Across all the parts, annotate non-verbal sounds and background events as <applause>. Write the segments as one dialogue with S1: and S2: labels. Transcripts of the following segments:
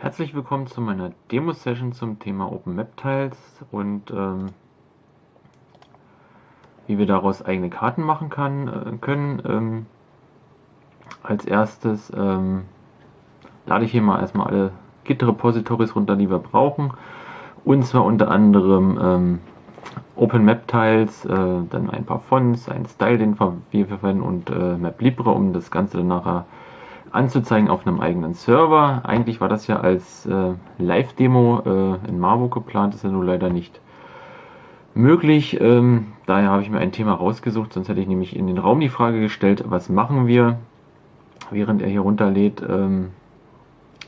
S1: Herzlich willkommen zu meiner Demo-Session zum Thema OpenMap-Tiles und ähm, wie wir daraus eigene Karten machen kann, äh, können. Ähm, als erstes ähm, lade ich hier mal erstmal alle Git-Repositories runter, die wir brauchen. Und zwar unter anderem ähm, OpenMap-Tiles, äh, dann ein paar Fonts, ein Style, den wir verwenden und äh, MapLibre, um das Ganze dann nachher anzuzeigen auf einem eigenen Server. Eigentlich war das ja als äh, Live-Demo äh, in Marburg geplant, ist ja nur leider nicht möglich. Ähm, daher habe ich mir ein Thema rausgesucht, sonst hätte ich nämlich in den Raum die Frage gestellt, was machen wir, während er hier runterlädt. Ähm,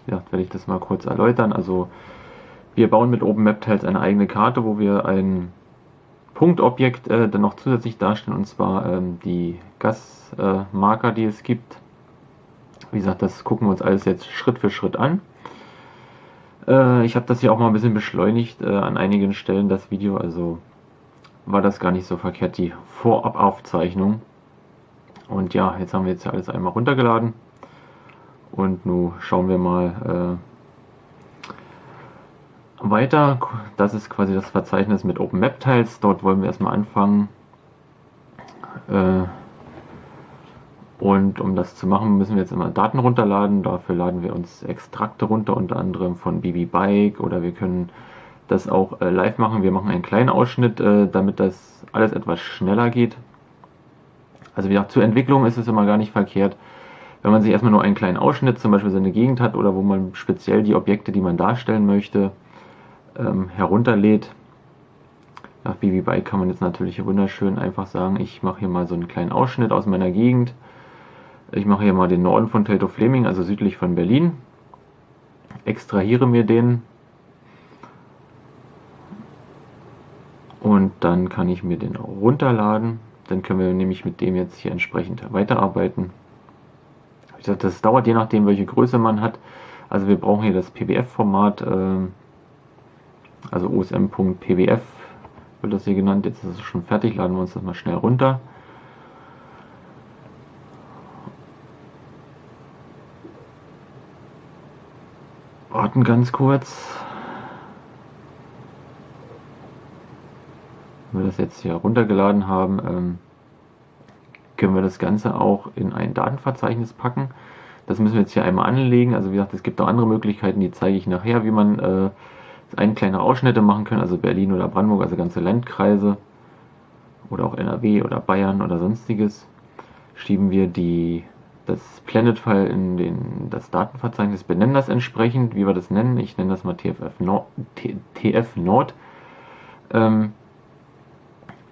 S1: ja, werde ich das mal kurz erläutern. Also wir bauen mit OpenMapTiles eine eigene Karte, wo wir ein Punktobjekt äh, dann noch zusätzlich darstellen, und zwar ähm, die Gasmarker, äh, die es gibt. Wie gesagt, das gucken wir uns alles jetzt Schritt für Schritt an. Äh, ich habe das hier auch mal ein bisschen beschleunigt äh, an einigen Stellen, das Video, also war das gar nicht so verkehrt, die Vorabaufzeichnung. Und ja, jetzt haben wir jetzt alles einmal runtergeladen. Und nun schauen wir mal äh, weiter. Das ist quasi das Verzeichnis mit OpenMap-Tiles. Dort wollen wir erstmal anfangen. Äh, und um das zu machen, müssen wir jetzt immer Daten runterladen. Dafür laden wir uns Extrakte runter, unter anderem von BB Bike oder wir können das auch äh, live machen. Wir machen einen kleinen Ausschnitt, äh, damit das alles etwas schneller geht. Also wie gesagt, zur Entwicklung ist es immer gar nicht verkehrt, wenn man sich erstmal nur einen kleinen Ausschnitt, zum Beispiel seine Gegend hat oder wo man speziell die Objekte, die man darstellen möchte, ähm, herunterlädt. Nach BB Bike kann man jetzt natürlich wunderschön einfach sagen, ich mache hier mal so einen kleinen Ausschnitt aus meiner Gegend ich mache hier mal den Norden von Teltow Fleming, also südlich von Berlin. Extrahiere mir den. Und dann kann ich mir den auch runterladen. Dann können wir nämlich mit dem jetzt hier entsprechend weiterarbeiten. Ich sage, das dauert je nachdem, welche Größe man hat. Also wir brauchen hier das PBF-Format, äh, also osm.pbf wird das hier genannt. Jetzt ist es schon fertig, laden wir uns das mal schnell runter. Warten ganz kurz. Wenn wir das jetzt hier runtergeladen haben, ähm, können wir das Ganze auch in ein Datenverzeichnis packen. Das müssen wir jetzt hier einmal anlegen. Also wie gesagt, es gibt auch andere Möglichkeiten, die zeige ich nachher, wie man äh, einen kleine Ausschnitte machen kann, also Berlin oder Brandenburg, also ganze Landkreise oder auch NRW oder Bayern oder sonstiges. Schieben wir die das Planet-File in den, das Datenverzeichnis, benennen das entsprechend, wie wir das nennen. Ich nenne das mal TFF Nord. TF Nord. Ähm,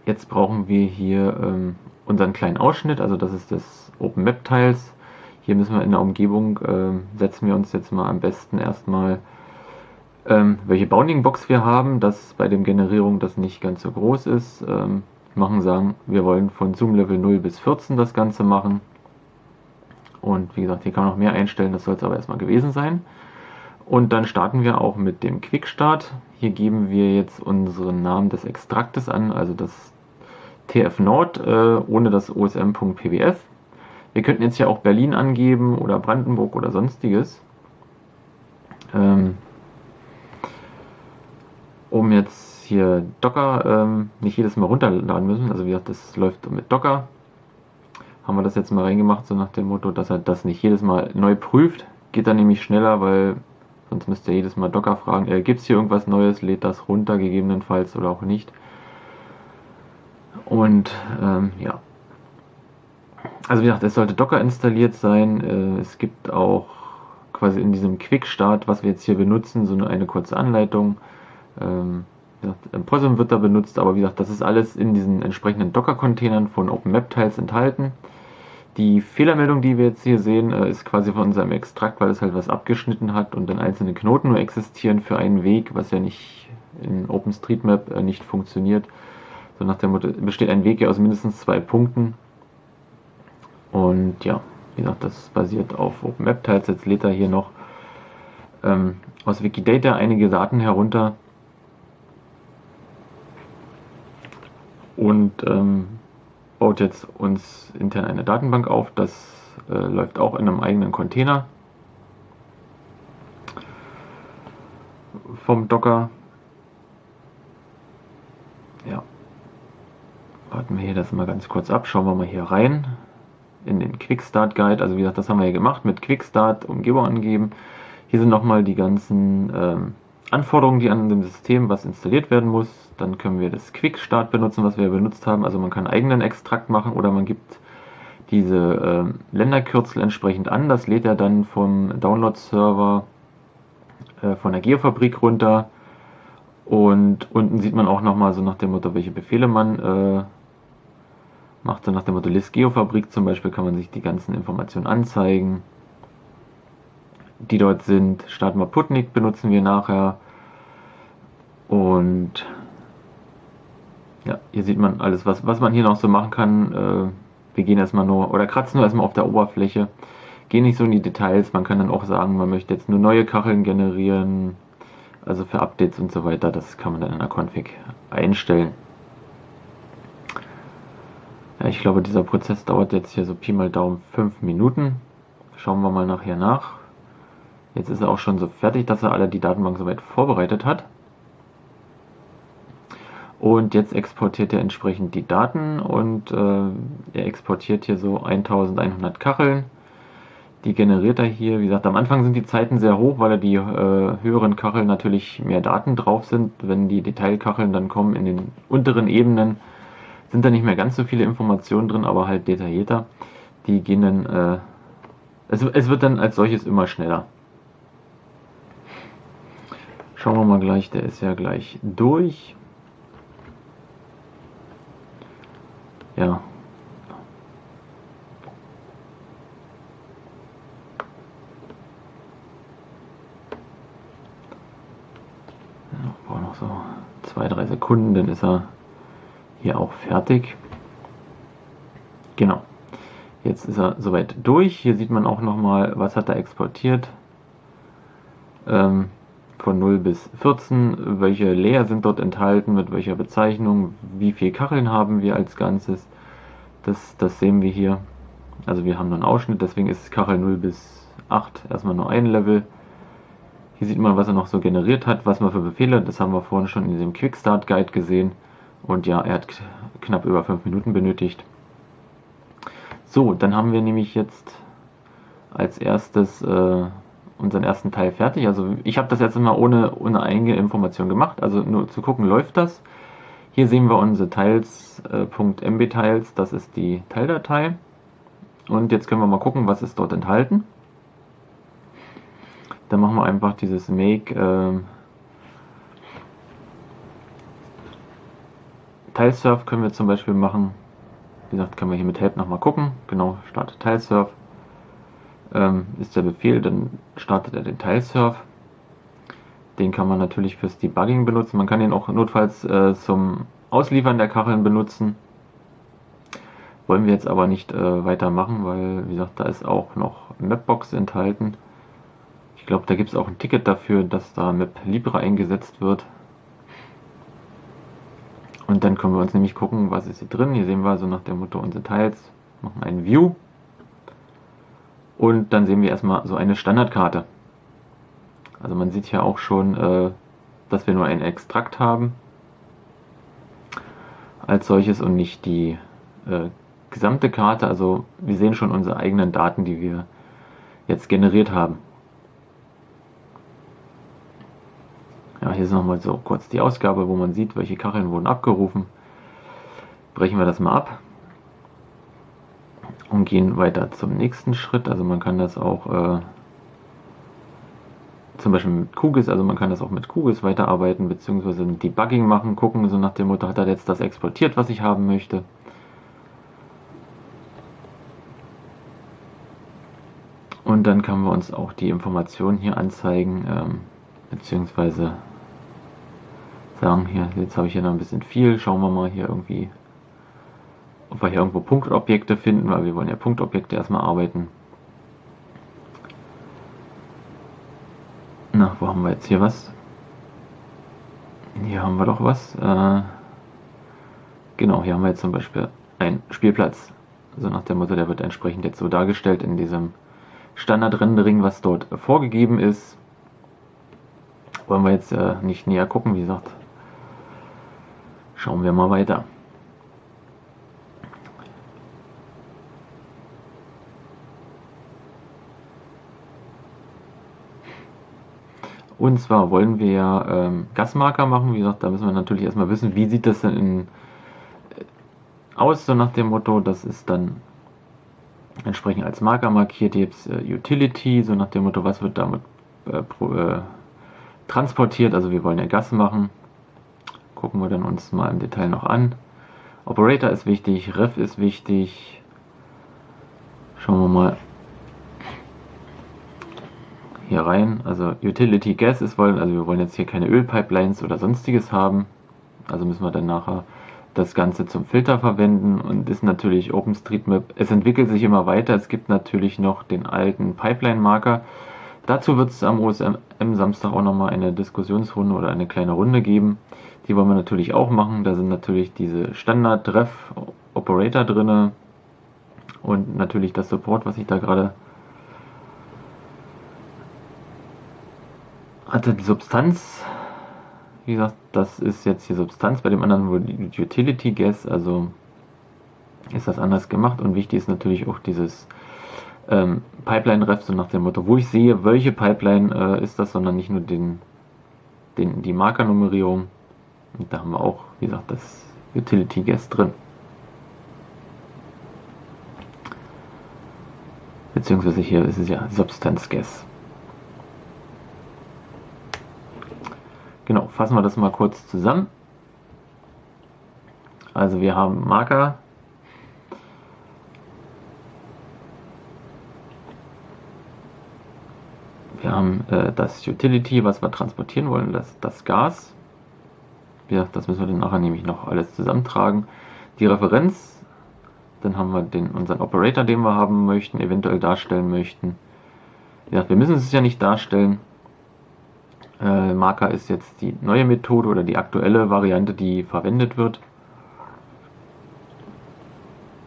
S1: jetzt brauchen wir hier ähm, unseren kleinen Ausschnitt, also das ist das OpenMap-Tiles. Hier müssen wir in der Umgebung, ähm, setzen wir uns jetzt mal am besten erstmal, ähm, welche Bounding-Box wir haben, dass bei dem Generierung das nicht ganz so groß ist. Ähm, machen sagen, wir wollen von Zoom Level 0 bis 14 das Ganze machen. Und wie gesagt, hier kann man noch mehr einstellen, das soll es aber erstmal gewesen sein. Und dann starten wir auch mit dem Quickstart. Hier geben wir jetzt unseren Namen des Extraktes an, also das TF Nord äh, ohne das OSM.pbf. Wir könnten jetzt hier auch Berlin angeben oder Brandenburg oder sonstiges. Ähm, um jetzt hier Docker ähm, nicht jedes Mal runterladen müssen. Also wie gesagt, das läuft mit Docker haben wir das jetzt mal reingemacht, so nach dem Motto, dass er das nicht jedes Mal neu prüft. Geht dann nämlich schneller, weil sonst müsst ihr jedes Mal Docker fragen, äh, gibt es hier irgendwas Neues, lädt das runter, gegebenenfalls oder auch nicht. Und ähm, ja. Also wie gesagt, es sollte Docker installiert sein. Äh, es gibt auch quasi in diesem Quick-Start, was wir jetzt hier benutzen, so eine, eine kurze Anleitung. Ähm, gesagt, POSM wird da benutzt, aber wie gesagt, das ist alles in diesen entsprechenden Docker-Containern von OpenMap-Tiles enthalten. Die Fehlermeldung, die wir jetzt hier sehen, äh, ist quasi von unserem Extrakt, weil es halt was abgeschnitten hat und dann einzelne Knoten nur existieren für einen Weg, was ja nicht in OpenStreetMap äh, nicht funktioniert. So nach dem Motto, besteht ein Weg ja aus mindestens zwei Punkten. Und ja, wie gesagt, das basiert auf OpenMap-Tiles. Jetzt lädt er hier noch ähm, aus Wikidata einige Daten herunter. Und ähm, baut jetzt uns intern eine Datenbank auf. Das äh, läuft auch in einem eigenen Container. vom Docker. Ja. Warten wir hier das mal ganz kurz ab. Schauen wir mal hier rein in den Quickstart Guide. Also wie gesagt, das haben wir ja gemacht mit Quickstart, Umgebung angeben. Hier sind nochmal die ganzen ähm, Anforderungen, die an dem System, was installiert werden muss. Dann können wir das Quickstart benutzen, was wir benutzt haben. Also man kann eigenen Extrakt machen oder man gibt diese äh, Länderkürzel entsprechend an. Das lädt er dann vom Download-Server äh, von der Geofabrik runter. Und unten sieht man auch nochmal so nach dem Motto, welche Befehle man äh, macht. So nach dem Motto List Geofabrik zum Beispiel kann man sich die ganzen Informationen anzeigen, die dort sind. Starten wir Putnik benutzen wir nachher. Und ja, hier sieht man alles, was, was man hier noch so machen kann. Äh, wir gehen erstmal nur oder kratzen nur erstmal auf der Oberfläche, gehen nicht so in die Details. Man kann dann auch sagen, man möchte jetzt nur neue Kacheln generieren, also für Updates und so weiter. Das kann man dann in der Config einstellen. Ja, ich glaube, dieser Prozess dauert jetzt hier so Pi mal Daumen 5 Minuten. Schauen wir mal nachher nach. Jetzt ist er auch schon so fertig, dass er alle die Datenbank soweit vorbereitet hat. Und jetzt exportiert er entsprechend die Daten und äh, er exportiert hier so 1100 Kacheln. Die generiert er hier. Wie gesagt, am Anfang sind die Zeiten sehr hoch, weil er die äh, höheren Kacheln natürlich mehr Daten drauf sind. Wenn die Detailkacheln dann kommen in den unteren Ebenen, sind da nicht mehr ganz so viele Informationen drin, aber halt detaillierter. Die gehen dann, äh, es, es wird dann als solches immer schneller. Schauen wir mal gleich, der ist ja gleich durch. ja. Brauche noch so zwei, drei Sekunden, dann ist er hier auch fertig. Genau. Jetzt ist er soweit durch. Hier sieht man auch nochmal, was hat er exportiert. Ähm, von 0 bis 14, welche Layer sind dort enthalten, mit welcher Bezeichnung, wie viele Kacheln haben wir als Ganzes. Das, das sehen wir hier. Also wir haben nur einen Ausschnitt, deswegen ist Kachel 0 bis 8 erstmal nur ein Level. Hier sieht man, was er noch so generiert hat, was man für Befehle, das haben wir vorhin schon in diesem Quickstart Guide gesehen. Und ja, er hat knapp über 5 Minuten benötigt. So, dann haben wir nämlich jetzt als erstes äh, unseren ersten Teil fertig. Also ich habe das jetzt immer ohne, ohne eigene Information gemacht, also nur zu gucken, läuft das. Hier sehen wir unsere Teils.mbTiles, äh, das ist die Teildatei. Und jetzt können wir mal gucken, was ist dort enthalten. Dann machen wir einfach dieses make äh, Tilesurf können wir zum Beispiel machen. Wie gesagt, können wir hier mit Help nochmal gucken. Genau, starte Tilesurf ähm, ist der Befehl, dann startet er den Tilesurf. Den kann man natürlich fürs Debugging benutzen. Man kann ihn auch notfalls äh, zum Ausliefern der Kacheln benutzen. Wollen wir jetzt aber nicht äh, weitermachen, weil, wie gesagt, da ist auch noch Mapbox enthalten. Ich glaube, da gibt es auch ein Ticket dafür, dass da Map Libre eingesetzt wird. Und dann können wir uns nämlich gucken, was ist hier drin. Hier sehen wir so nach dem Motto unsere Teils. Machen einen View. Und dann sehen wir erstmal so eine Standardkarte. Also man sieht hier auch schon, äh, dass wir nur einen Extrakt haben als solches und nicht die äh, gesamte Karte. Also wir sehen schon unsere eigenen Daten, die wir jetzt generiert haben. Ja, hier ist nochmal so kurz die Ausgabe, wo man sieht, welche Kacheln wurden abgerufen. Brechen wir das mal ab und gehen weiter zum nächsten Schritt. Also man kann das auch äh, zum Beispiel mit Kugis, also man kann das auch mit Kugis weiterarbeiten, beziehungsweise ein Debugging machen, gucken, so nach dem Motto, hat er jetzt das exportiert, was ich haben möchte. Und dann können wir uns auch die Informationen hier anzeigen, ähm, beziehungsweise sagen, hier, jetzt habe ich hier noch ein bisschen viel, schauen wir mal hier irgendwie ob wir hier irgendwo Punktobjekte finden, weil wir wollen ja Punktobjekte erstmal arbeiten. Na, wo haben wir jetzt hier was? Hier haben wir doch was. Äh, genau, hier haben wir jetzt zum Beispiel einen Spielplatz. So nach dem Motto, der wird entsprechend jetzt so dargestellt in diesem Standard-Rendering, was dort vorgegeben ist. wollen wir jetzt äh, nicht näher gucken, wie gesagt. Schauen wir mal weiter. Und zwar wollen wir ähm, Gasmarker machen. Wie gesagt, da müssen wir natürlich erstmal wissen, wie sieht das denn in, äh, aus, so nach dem Motto, das ist dann entsprechend als Marker markiert. Hier gibt äh, Utility, so nach dem Motto, was wird damit äh, pro, äh, transportiert. Also wir wollen ja Gas machen. Gucken wir dann uns mal im Detail noch an. Operator ist wichtig, Ref ist wichtig. Schauen wir mal hier rein. Also Utility Gas ist wollen, also wir wollen jetzt hier keine Ölpipelines oder sonstiges haben. Also müssen wir dann nachher das Ganze zum Filter verwenden und ist natürlich OpenStreetMap. Es entwickelt sich immer weiter. Es gibt natürlich noch den alten Pipeline-Marker. Dazu wird es am OSM Samstag auch nochmal eine Diskussionsrunde oder eine kleine Runde geben. Die wollen wir natürlich auch machen. Da sind natürlich diese Standard-Ref-Operator drin und natürlich das Support, was ich da gerade hatte. Die Substanz wie gesagt, das ist jetzt die Substanz, bei dem anderen die Utility Gas, also ist das anders gemacht und wichtig ist natürlich auch dieses ähm, Pipeline-Ref, so nach dem Motto, wo ich sehe, welche Pipeline äh, ist das, sondern nicht nur den, den, die Markernummerierung. Und da haben wir auch, wie gesagt, das Utility Gas drin. Beziehungsweise hier ist es ja Substance Gas. Genau, fassen wir das mal kurz zusammen. Also wir haben Marker. Wir haben äh, das Utility, was wir transportieren wollen, das, das Gas. Ja, das müssen wir dann nachher nämlich noch alles zusammentragen. Die Referenz, dann haben wir den, unseren Operator, den wir haben möchten, eventuell darstellen möchten. Ja, wir müssen es ja nicht darstellen. Äh, Marker ist jetzt die neue Methode oder die aktuelle Variante, die verwendet wird.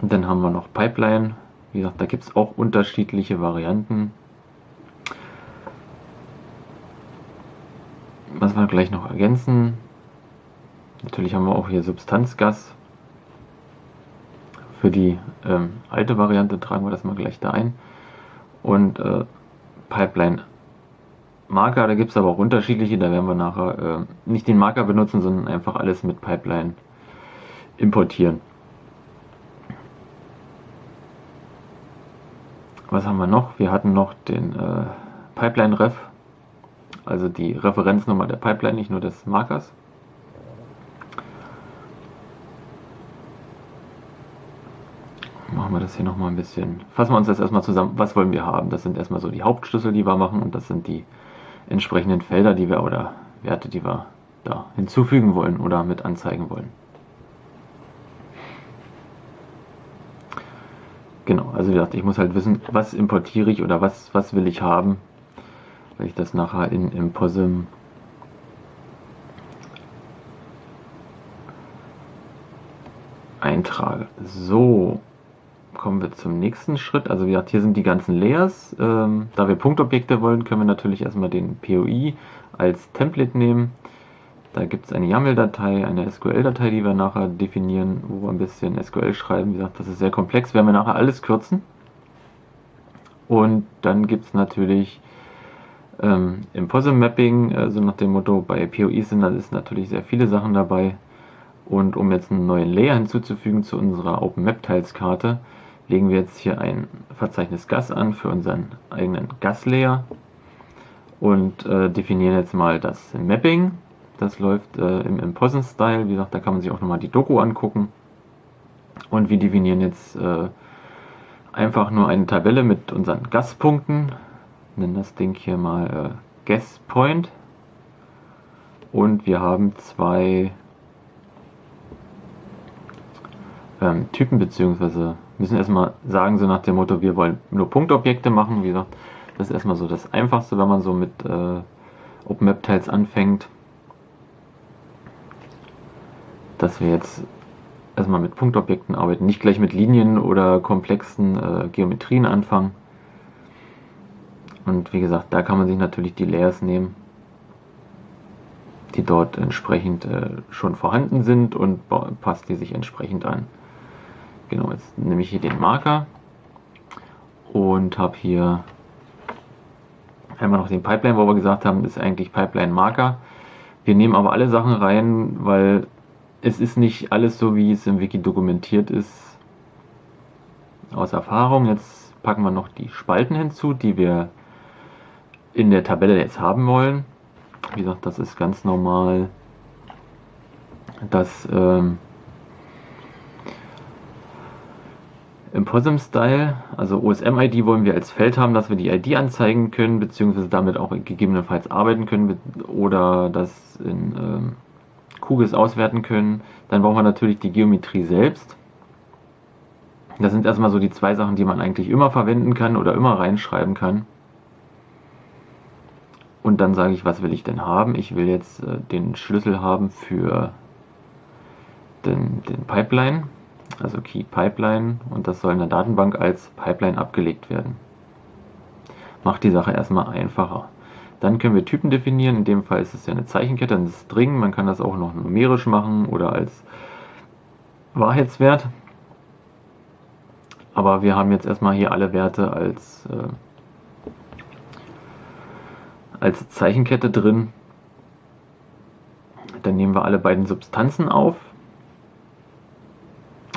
S1: Und dann haben wir noch Pipeline. Wie gesagt, da gibt es auch unterschiedliche Varianten. Was wir gleich noch ergänzen. Natürlich haben wir auch hier Substanzgas. Für die ähm, alte Variante tragen wir das mal gleich da ein. Und äh, Pipeline Marker, da gibt es aber auch unterschiedliche, da werden wir nachher äh, nicht den Marker benutzen, sondern einfach alles mit Pipeline importieren. Was haben wir noch? Wir hatten noch den äh, Pipeline-Ref, also die Referenznummer der Pipeline, nicht nur des Markers. Machen wir das hier nochmal ein bisschen. Fassen wir uns das erstmal zusammen. Was wollen wir haben? Das sind erstmal so die Hauptschlüssel, die wir machen und das sind die entsprechenden Felder, die wir oder Werte, die wir da hinzufügen wollen oder mit anzeigen wollen. Genau, also wie gesagt, ich muss halt wissen, was importiere ich oder was, was will ich haben, weil ich das nachher in, im POSIM eintrage. So, zum nächsten Schritt. Also wie gesagt, hier sind die ganzen Layers. Ähm, da wir Punktobjekte wollen, können wir natürlich erstmal den POI als Template nehmen. Da gibt es eine YAML-Datei, eine SQL-Datei, die wir nachher definieren, wo wir ein bisschen SQL schreiben. Wie gesagt, das ist sehr komplex, werden wir nachher alles kürzen. Und dann gibt es natürlich ähm, im POSIM-Mapping, also nach dem Motto, bei POI sind da ist natürlich sehr viele Sachen dabei. Und um jetzt einen neuen Layer hinzuzufügen zu unserer OpenMap-Tiles-Karte, legen wir jetzt hier ein Verzeichnis Gas an für unseren eigenen Gas-Layer und äh, definieren jetzt mal das Mapping. Das läuft äh, im Imposen-Style. Wie gesagt, da kann man sich auch nochmal die Doku angucken. Und wir definieren jetzt äh, einfach nur eine Tabelle mit unseren Gaspunkten. Nennen das Ding hier mal äh, Gas Point. Und wir haben zwei ähm, Typen bzw müssen erstmal sagen, so nach dem Motto, wir wollen nur Punktobjekte machen. Wie gesagt, das ist erstmal so das Einfachste, wenn man so mit äh, OpenMap-Tiles anfängt. Dass wir jetzt erstmal mit Punktobjekten arbeiten, nicht gleich mit Linien oder komplexen äh, Geometrien anfangen. Und wie gesagt, da kann man sich natürlich die Layers nehmen. die dort entsprechend äh, schon vorhanden sind und passt die sich entsprechend an. Genau, jetzt nehme ich hier den Marker und habe hier einmal noch den Pipeline, wo wir gesagt haben, ist eigentlich Pipeline Marker. Wir nehmen aber alle Sachen rein, weil es ist nicht alles so, wie es im Wiki dokumentiert ist. Aus Erfahrung, jetzt packen wir noch die Spalten hinzu, die wir in der Tabelle jetzt haben wollen. Wie gesagt, das ist ganz normal, dass ähm, Im POSM-Style, also OSM-ID wollen wir als Feld haben, dass wir die ID anzeigen können, beziehungsweise damit auch gegebenenfalls arbeiten können oder das in ähm, QGIS auswerten können. Dann brauchen wir natürlich die Geometrie selbst. Das sind erstmal so die zwei Sachen, die man eigentlich immer verwenden kann oder immer reinschreiben kann. Und dann sage ich, was will ich denn haben? Ich will jetzt äh, den Schlüssel haben für den, den Pipeline also Key Pipeline, und das soll in der Datenbank als Pipeline abgelegt werden. Macht die Sache erstmal einfacher. Dann können wir Typen definieren, in dem Fall ist es ja eine Zeichenkette, ein String, man kann das auch noch numerisch machen oder als Wahrheitswert. Aber wir haben jetzt erstmal hier alle Werte als, äh, als Zeichenkette drin. Dann nehmen wir alle beiden Substanzen auf,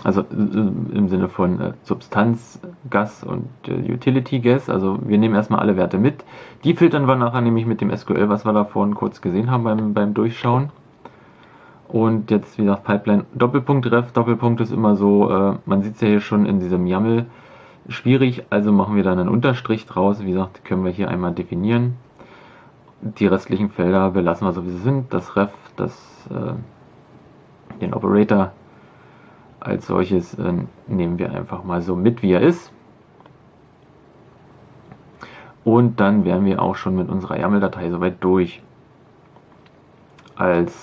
S1: also äh, im Sinne von äh, Substanz, Gas und äh, Utility Gas. Also wir nehmen erstmal alle Werte mit. Die filtern wir nachher nämlich mit dem SQL, was wir da vorhin kurz gesehen haben beim, beim Durchschauen. Und jetzt, wie gesagt, Pipeline Doppelpunkt Ref. Doppelpunkt ist immer so, äh, man sieht es ja hier schon in diesem YAML, schwierig. Also machen wir dann einen Unterstrich draus. Wie gesagt, können wir hier einmal definieren. Die restlichen Felder belassen wir so, wie sie sind. Das Ref, das, den Operator als solches äh, nehmen wir einfach mal so mit, wie er ist. Und dann wären wir auch schon mit unserer YAML-Datei soweit durch. Als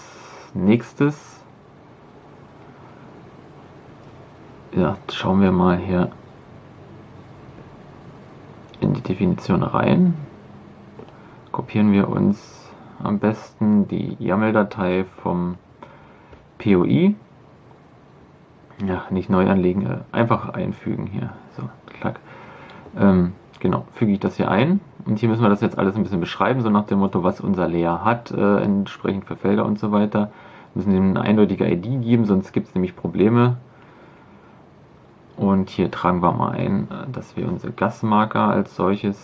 S1: nächstes ja, schauen wir mal hier in die Definition rein. Kopieren wir uns am besten die YAML-Datei vom POI ja, nicht neu anlegen, äh, einfach einfügen hier. So, klack. Ähm, genau, füge ich das hier ein. Und hier müssen wir das jetzt alles ein bisschen beschreiben, so nach dem Motto, was unser Layer hat, äh, entsprechend für Felder und so weiter. Wir müssen ihm eine eindeutige ID geben, sonst gibt es nämlich Probleme. Und hier tragen wir mal ein, äh, dass wir unsere Gasmarker als solches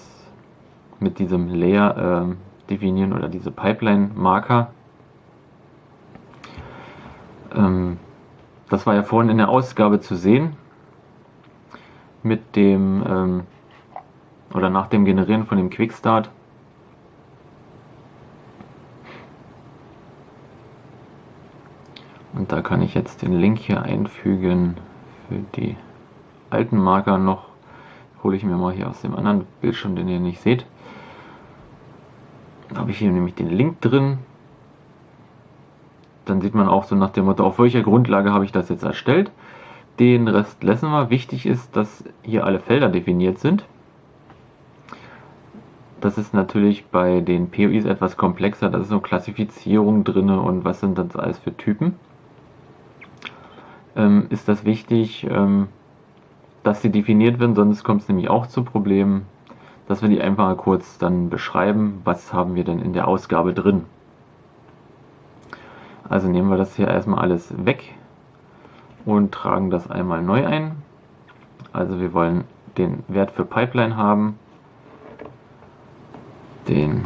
S1: mit diesem Layer äh, definieren oder diese Pipeline-Marker. Ähm, das war ja vorhin in der Ausgabe zu sehen. Mit dem, ähm, oder nach dem Generieren von dem Quickstart. Und da kann ich jetzt den Link hier einfügen für die alten Marker noch. Hole ich mir mal hier aus dem anderen Bildschirm, den ihr nicht seht. Da habe ich hier nämlich den Link drin dann sieht man auch so nach dem Motto, auf welcher Grundlage habe ich das jetzt erstellt. Den Rest lassen wir. Wichtig ist, dass hier alle Felder definiert sind. Das ist natürlich bei den POIs etwas komplexer. Da ist so Klassifizierung drin und was sind das alles für Typen. Ähm, ist das wichtig, ähm, dass sie definiert werden, sonst kommt es nämlich auch zu Problemen, dass wir die einfach mal kurz dann beschreiben, was haben wir denn in der Ausgabe drin. Also nehmen wir das hier erstmal alles weg und tragen das einmal neu ein. Also wir wollen den Wert für Pipeline haben, den,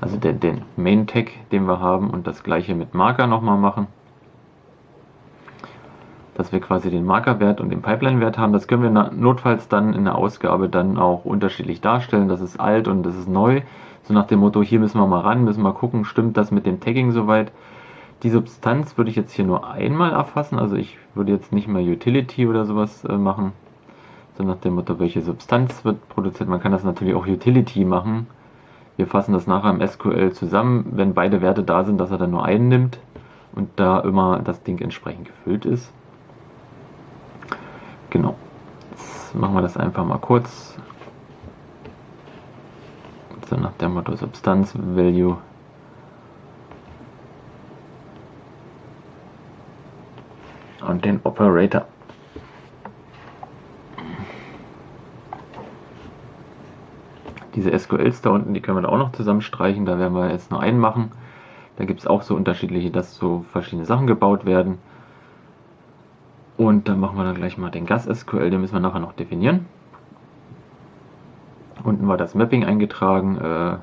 S1: also den, den Main Tag, den wir haben und das gleiche mit Marker nochmal machen. Dass wir quasi den Markerwert und den Pipeline-Wert haben. Das können wir notfalls dann in der Ausgabe dann auch unterschiedlich darstellen. Das ist alt und das ist neu. So nach dem Motto, hier müssen wir mal ran, müssen wir mal gucken, stimmt das mit dem Tagging soweit. Die Substanz würde ich jetzt hier nur einmal erfassen, also ich würde jetzt nicht mehr Utility oder sowas äh, machen. So nach dem Motto, welche Substanz wird produziert. Man kann das natürlich auch Utility machen. Wir fassen das nachher im SQL zusammen, wenn beide Werte da sind, dass er dann nur einen nimmt und da immer das Ding entsprechend gefüllt ist. Genau. Jetzt machen wir das einfach mal kurz so nach dem Motto Substanz Value und den Operator. Diese SQLs da unten, die können wir da auch noch zusammenstreichen. Da werden wir jetzt nur einen machen. Da gibt es auch so unterschiedliche, dass so verschiedene Sachen gebaut werden. Und dann machen wir dann gleich mal den Gas-SQL, den müssen wir nachher noch definieren. Unten war das Mapping eingetragen. Äh,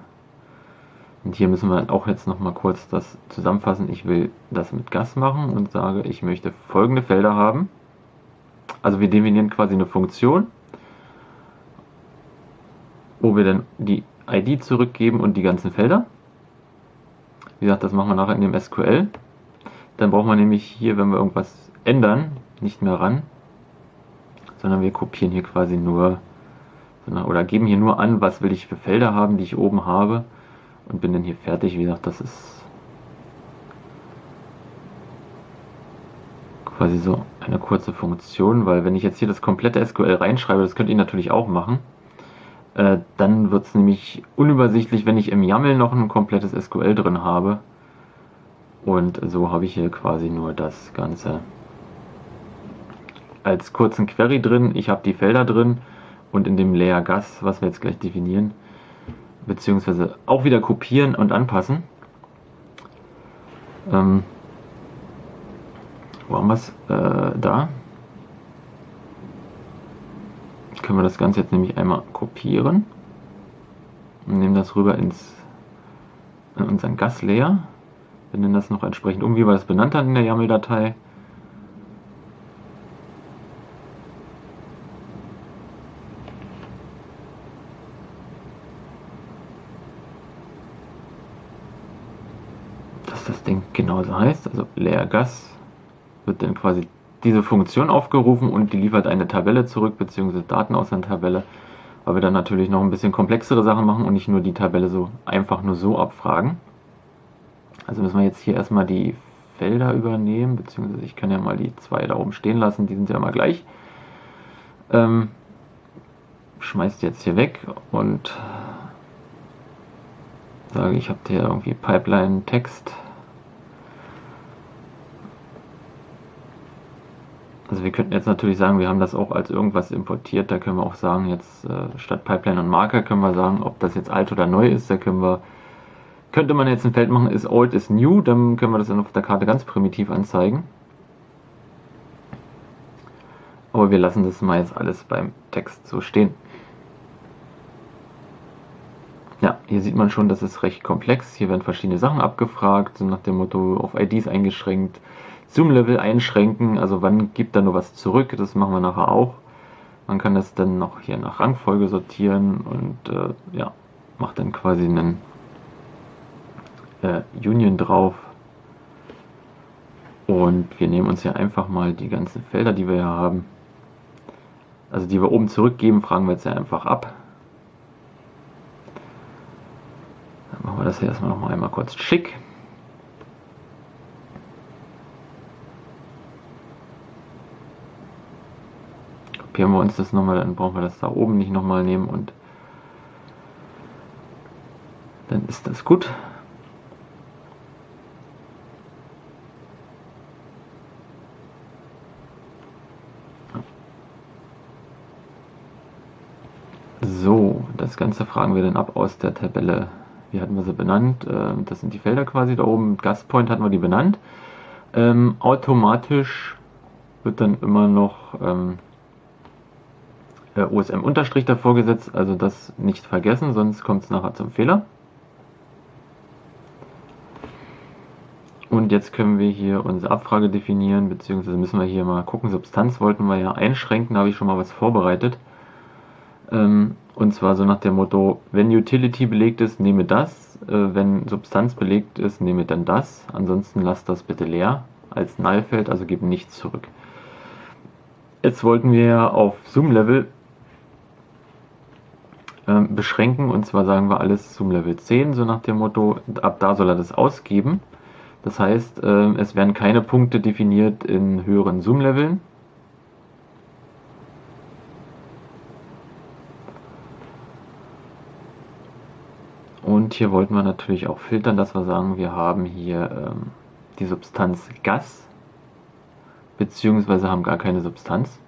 S1: und hier müssen wir auch jetzt noch mal kurz das zusammenfassen. Ich will das mit Gas machen und sage, ich möchte folgende Felder haben. Also wir definieren quasi eine Funktion, wo wir dann die ID zurückgeben und die ganzen Felder. Wie gesagt, das machen wir nachher in dem SQL. Dann brauchen wir nämlich hier, wenn wir irgendwas ändern, nicht mehr ran, sondern wir kopieren hier quasi nur oder geben hier nur an, was will ich für Felder haben, die ich oben habe und bin dann hier fertig. Wie gesagt, das ist quasi so eine kurze Funktion, weil wenn ich jetzt hier das komplette SQL reinschreibe, das könnt ihr natürlich auch machen, äh, dann wird es nämlich unübersichtlich, wenn ich im YAML noch ein komplettes SQL drin habe. Und so habe ich hier quasi nur das Ganze als kurzen Query drin. Ich habe die Felder drin und in dem Layer Gas, was wir jetzt gleich definieren, beziehungsweise auch wieder kopieren und anpassen. Ähm, wo haben wir es? Äh, da. Können wir das Ganze jetzt nämlich einmal kopieren und nehmen das rüber ins in unseren Gas-Layer. Wir nennen das noch entsprechend um, wie wir das benannt haben in der YAML-Datei. das Ding genauso heißt. Also leer Gas wird dann quasi diese Funktion aufgerufen und die liefert eine Tabelle zurück, beziehungsweise Daten aus der Tabelle, weil wir dann natürlich noch ein bisschen komplexere Sachen machen und nicht nur die Tabelle so einfach nur so abfragen. Also müssen wir jetzt hier erstmal die Felder übernehmen, beziehungsweise ich kann ja mal die zwei da oben stehen lassen, die sind ja immer gleich. Ähm, schmeißt jetzt hier weg und sage, ich habe hier irgendwie Pipeline Text Also wir könnten jetzt natürlich sagen, wir haben das auch als irgendwas importiert. Da können wir auch sagen, jetzt äh, statt Pipeline und Marker können wir sagen, ob das jetzt alt oder neu ist. Da können wir, könnte man jetzt ein Feld machen, ist old, ist new. Dann können wir das dann auf der Karte ganz primitiv anzeigen. Aber wir lassen das mal jetzt alles beim Text so stehen. Ja, hier sieht man schon, das ist recht komplex. Hier werden verschiedene Sachen abgefragt, so nach dem Motto auf IDs eingeschränkt. Zoom-Level einschränken, also wann gibt er nur was zurück, das machen wir nachher auch. Man kann das dann noch hier nach Rangfolge sortieren und äh, ja, macht dann quasi einen äh, Union drauf. Und wir nehmen uns hier einfach mal die ganzen Felder, die wir hier haben, also die wir oben zurückgeben, fragen wir jetzt einfach ab. Dann machen wir das hier erstmal noch mal einmal kurz schick. Kopieren wir uns das nochmal, dann brauchen wir das da oben nicht nochmal nehmen und dann ist das gut. So, das Ganze fragen wir dann ab aus der Tabelle. Wie hatten wir sie benannt? Ähm, das sind die Felder quasi da oben. Gastpoint hatten wir die benannt. Ähm, automatisch wird dann immer noch ähm, äh, OSM Unterstrich davor gesetzt, also das nicht vergessen, sonst kommt es nachher zum Fehler. Und jetzt können wir hier unsere Abfrage definieren, beziehungsweise müssen wir hier mal gucken, Substanz wollten wir ja einschränken, da habe ich schon mal was vorbereitet. Ähm, und zwar so nach dem Motto, wenn Utility belegt ist, nehme das, äh, wenn Substanz belegt ist, nehme dann das, ansonsten lasst das bitte leer als Nullfeld, also gebe nichts zurück. Jetzt wollten wir auf Zoom-Level ähm, beschränken. Und zwar sagen wir alles zum Level 10, so nach dem Motto, ab da soll er das ausgeben. Das heißt, äh, es werden keine Punkte definiert in höheren Zoom-Leveln. Und hier wollten wir natürlich auch filtern, dass wir sagen, wir haben hier ähm, die Substanz Gas, beziehungsweise haben gar keine Substanz.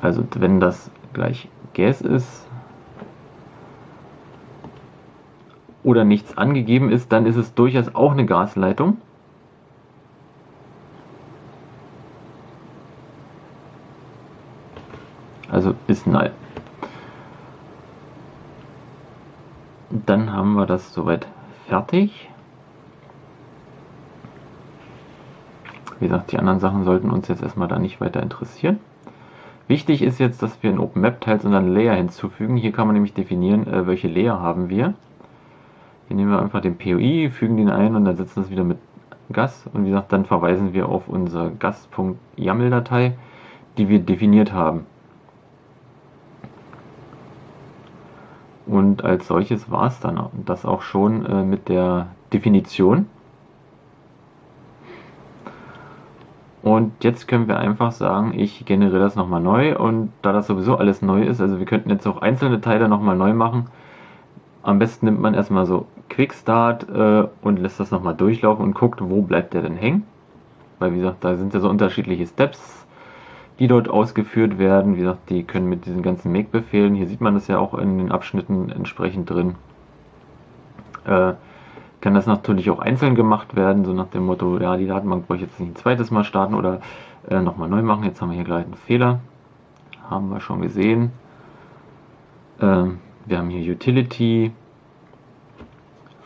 S1: Also wenn das gleich Gas ist oder nichts angegeben ist, dann ist es durchaus auch eine Gasleitung. Also ist null. Dann haben wir das soweit fertig. Wie gesagt, die anderen Sachen sollten uns jetzt erstmal da nicht weiter interessieren. Wichtig ist jetzt, dass wir in OpenMap-Teils unseren Layer hinzufügen. Hier kann man nämlich definieren, äh, welche Layer haben wir. Hier nehmen wir einfach den POI, fügen den ein und dann setzen das wieder mit Gas. Und wie gesagt, dann verweisen wir auf unsere Gas.yaml-Datei, die wir definiert haben. Und als solches war es dann das auch schon äh, mit der Definition. Und jetzt können wir einfach sagen, ich generiere das nochmal neu und da das sowieso alles neu ist, also wir könnten jetzt auch einzelne Teile nochmal neu machen. Am besten nimmt man erstmal so Quickstart äh, und lässt das nochmal durchlaufen und guckt, wo bleibt der denn hängen. Weil wie gesagt, da sind ja so unterschiedliche Steps, die dort ausgeführt werden. Wie gesagt, die können mit diesen ganzen Make-Befehlen, hier sieht man das ja auch in den Abschnitten entsprechend drin, äh, kann das natürlich auch einzeln gemacht werden, so nach dem Motto, ja, die Datenbank brauche ich jetzt nicht ein zweites Mal starten oder äh, nochmal neu machen. Jetzt haben wir hier gleich einen Fehler. Haben wir schon gesehen. Äh, wir haben hier Utility,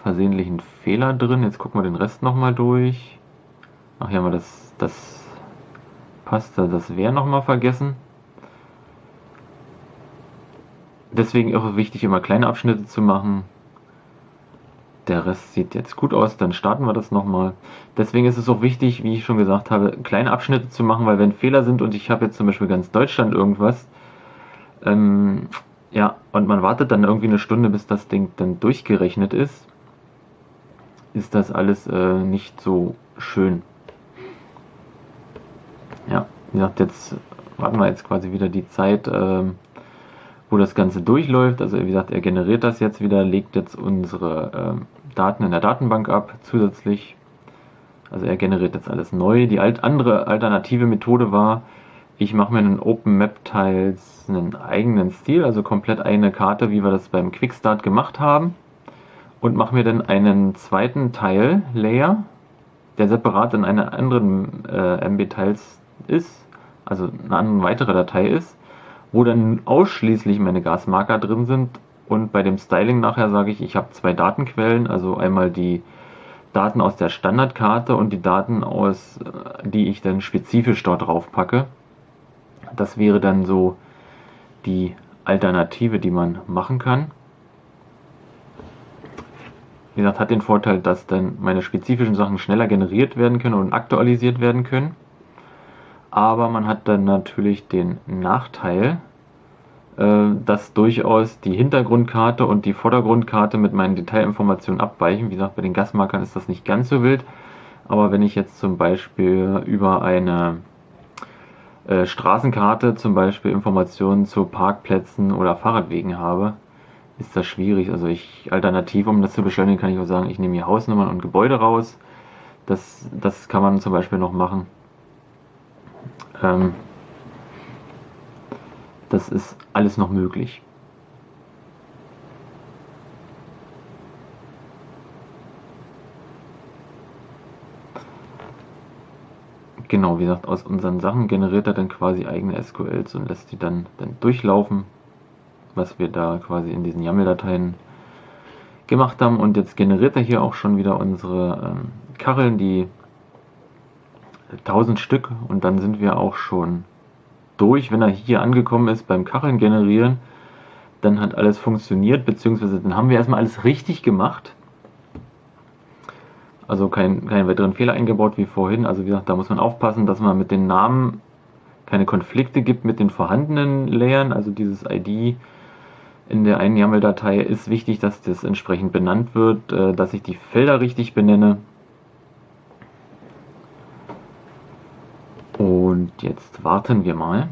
S1: versehentlichen Fehler drin. Jetzt gucken wir den Rest nochmal durch. Ach, hier haben wir das, das passt, das wäre nochmal vergessen. Deswegen auch wichtig, immer kleine Abschnitte zu machen der Rest sieht jetzt gut aus, dann starten wir das nochmal. Deswegen ist es auch wichtig, wie ich schon gesagt habe, kleine Abschnitte zu machen, weil wenn Fehler sind und ich habe jetzt zum Beispiel ganz Deutschland irgendwas, ähm, ja, und man wartet dann irgendwie eine Stunde, bis das Ding dann durchgerechnet ist, ist das alles äh, nicht so schön. Ja, wie gesagt, jetzt warten wir jetzt quasi wieder die Zeit, ähm, wo das Ganze durchläuft. Also wie gesagt, er generiert das jetzt wieder, legt jetzt unsere ähm, Daten in der Datenbank ab zusätzlich. Also er generiert jetzt alles neu. Die alt andere alternative Methode war, ich mache mir in OpenMap-Tiles einen eigenen Stil, also komplett eine Karte, wie wir das beim Quickstart gemacht haben. Und mache mir dann einen zweiten Teil-Layer, der separat in einer anderen äh, MB-Tiles ist, also eine andere weitere Datei ist, wo dann ausschließlich meine Gasmarker drin sind und bei dem Styling nachher sage ich, ich habe zwei Datenquellen, also einmal die Daten aus der Standardkarte und die Daten aus, äh, die ich dann spezifisch dort drauf packe. Das wäre dann so die Alternative, die man machen kann. Wie gesagt, hat den Vorteil, dass dann meine spezifischen Sachen schneller generiert werden können und aktualisiert werden können. Aber man hat dann natürlich den Nachteil, dass durchaus die Hintergrundkarte und die Vordergrundkarte mit meinen Detailinformationen abweichen. Wie gesagt, bei den Gasmarkern ist das nicht ganz so wild. Aber wenn ich jetzt zum Beispiel über eine äh, Straßenkarte zum Beispiel Informationen zu Parkplätzen oder Fahrradwegen habe, ist das schwierig. Also ich alternativ, um das zu beschleunigen, kann ich auch sagen, ich nehme hier Hausnummern und Gebäude raus. Das, das kann man zum Beispiel noch machen. Ähm, das ist alles noch möglich. Genau, wie gesagt, aus unseren Sachen generiert er dann quasi eigene SQLs und lässt die dann, dann durchlaufen, was wir da quasi in diesen YAML-Dateien gemacht haben. Und jetzt generiert er hier auch schon wieder unsere ähm, Kacheln, die 1000 Stück und dann sind wir auch schon durch, wenn er hier angekommen ist beim Kacheln generieren, dann hat alles funktioniert, beziehungsweise dann haben wir erstmal alles richtig gemacht. Also keinen kein weiteren Fehler eingebaut wie vorhin. Also wie gesagt, da muss man aufpassen, dass man mit den Namen keine Konflikte gibt mit den vorhandenen Layern. Also dieses ID in der einen YAML-Datei ist wichtig, dass das entsprechend benannt wird, äh, dass ich die Felder richtig benenne. Und jetzt warten wir mal.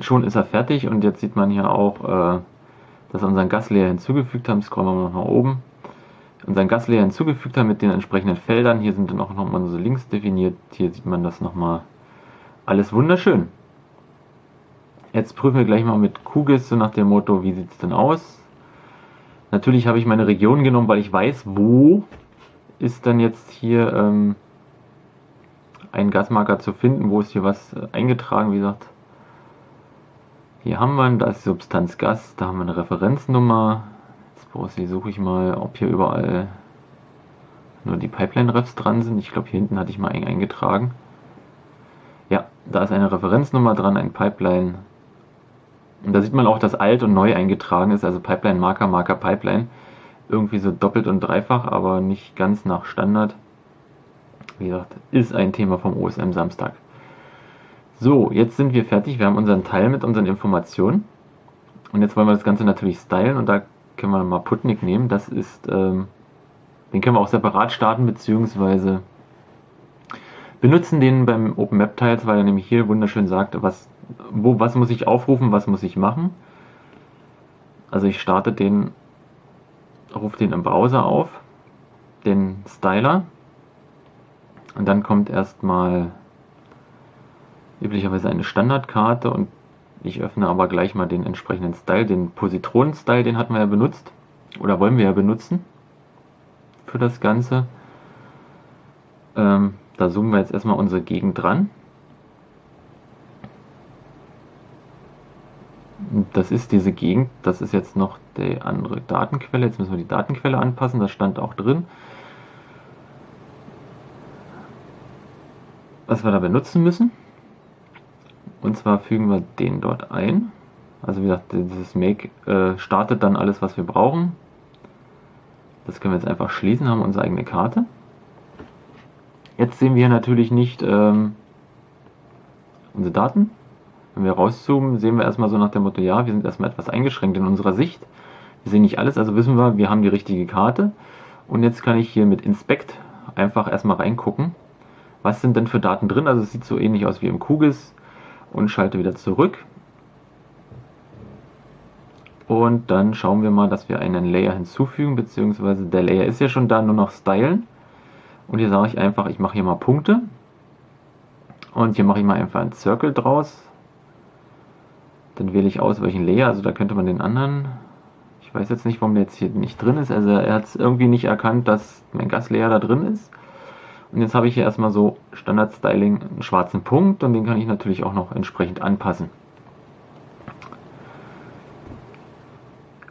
S1: schon ist er fertig und jetzt sieht man hier auch, äh, dass wir unseren Gaslayer hinzugefügt haben. Scrollen wir noch nach oben. Unseren Gaslayer hinzugefügt haben mit den entsprechenden Feldern. Hier sind dann auch nochmal unsere Links definiert. Hier sieht man das nochmal. Alles wunderschön. Jetzt prüfen wir gleich mal mit QGIS so nach dem Motto, wie sieht es denn aus? Natürlich habe ich meine Region genommen, weil ich weiß, wo ist dann jetzt hier ähm, ein Gasmarker zu finden, wo ist hier was äh, eingetragen, wie gesagt. Hier haben wir, da ist Substanz Gas, da haben wir eine Referenznummer. Jetzt suche ich mal, ob hier überall nur die Pipeline-Refs dran sind. Ich glaube, hier hinten hatte ich mal einen eingetragen. Ja, da ist eine Referenznummer dran, ein Pipeline. Und da sieht man auch, dass alt und neu eingetragen ist, also Pipeline, Marker, Marker, Pipeline. Irgendwie so doppelt und dreifach, aber nicht ganz nach Standard. Wie gesagt, ist ein Thema vom OSM Samstag. So, jetzt sind wir fertig. Wir haben unseren Teil mit unseren Informationen. Und jetzt wollen wir das Ganze natürlich stylen und da können wir mal Putnik nehmen. Das ist, ähm, den können wir auch separat starten, beziehungsweise benutzen den beim Open Map Tiles, weil er nämlich hier wunderschön sagt, was, wo, was muss ich aufrufen, was muss ich machen. Also ich starte den, rufe den im Browser auf, den Styler. Und dann kommt erstmal üblicherweise eine Standardkarte und ich öffne aber gleich mal den entsprechenden Style, den Positronen-Style, den hatten wir ja benutzt oder wollen wir ja benutzen für das Ganze. Ähm, da zoomen wir jetzt erstmal unsere Gegend dran. Das ist diese Gegend, das ist jetzt noch die andere Datenquelle. Jetzt müssen wir die Datenquelle anpassen, das stand auch drin. Was wir da benutzen müssen. Und zwar fügen wir den dort ein. Also wie gesagt, dieses Make äh, startet dann alles, was wir brauchen. Das können wir jetzt einfach schließen, haben unsere eigene Karte. Jetzt sehen wir natürlich nicht ähm, unsere Daten. Wenn wir rauszoomen, sehen wir erstmal so nach dem Motto, ja, wir sind erstmal etwas eingeschränkt in unserer Sicht. Wir sehen nicht alles, also wissen wir, wir haben die richtige Karte. Und jetzt kann ich hier mit Inspect einfach erstmal reingucken. Was sind denn für Daten drin? Also es sieht so ähnlich aus wie im QGIS und schalte wieder zurück. Und dann schauen wir mal, dass wir einen Layer hinzufügen, beziehungsweise der Layer ist ja schon da, nur noch stylen. Und hier sage ich einfach, ich mache hier mal Punkte. Und hier mache ich mal einfach einen Circle draus. Dann wähle ich aus, welchen Layer, also da könnte man den anderen, ich weiß jetzt nicht, warum der jetzt hier nicht drin ist, also er hat es irgendwie nicht erkannt, dass mein Gaslayer da drin ist. Und jetzt habe ich hier erstmal so Standard Styling einen schwarzen Punkt und den kann ich natürlich auch noch entsprechend anpassen.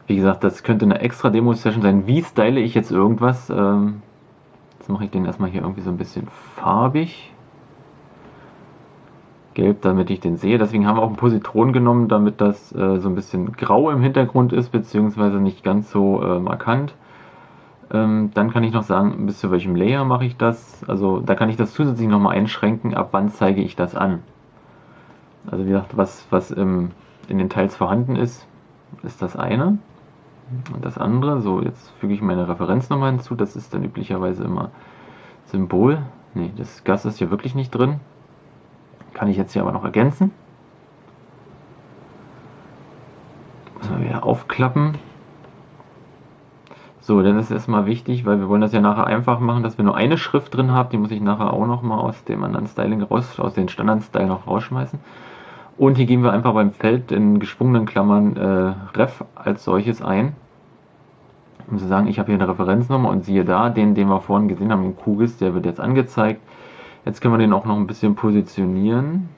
S1: Wie gesagt, das könnte eine extra Demo-Session sein. Wie style ich jetzt irgendwas? Ähm, jetzt mache ich den erstmal hier irgendwie so ein bisschen farbig. Gelb, damit ich den sehe. Deswegen haben wir auch einen Positron genommen, damit das äh, so ein bisschen grau im Hintergrund ist, beziehungsweise nicht ganz so äh, markant. Ähm, dann kann ich noch sagen, bis zu welchem Layer mache ich das. Also da kann ich das zusätzlich nochmal einschränken, ab wann zeige ich das an. Also wie gesagt, was, was im, in den Teils vorhanden ist, ist das eine. Und das andere, so jetzt füge ich meine Referenznummer hinzu, das ist dann üblicherweise immer Symbol. Ne, das Gas ist hier wirklich nicht drin. Kann ich jetzt hier aber noch ergänzen. Muss man wieder aufklappen. So, dann ist erstmal wichtig, weil wir wollen das ja nachher einfach machen, dass wir nur eine Schrift drin haben. Die muss ich nachher auch nochmal aus dem anderen Styling raus, aus den Standard-Style noch rausschmeißen. Und hier geben wir einfach beim Feld in geschwungenen Klammern äh, Ref als solches ein. Um zu sagen, ich habe hier eine Referenznummer und siehe da, den, den wir vorhin gesehen haben im QGIS, der wird jetzt angezeigt. Jetzt können wir den auch noch ein bisschen positionieren.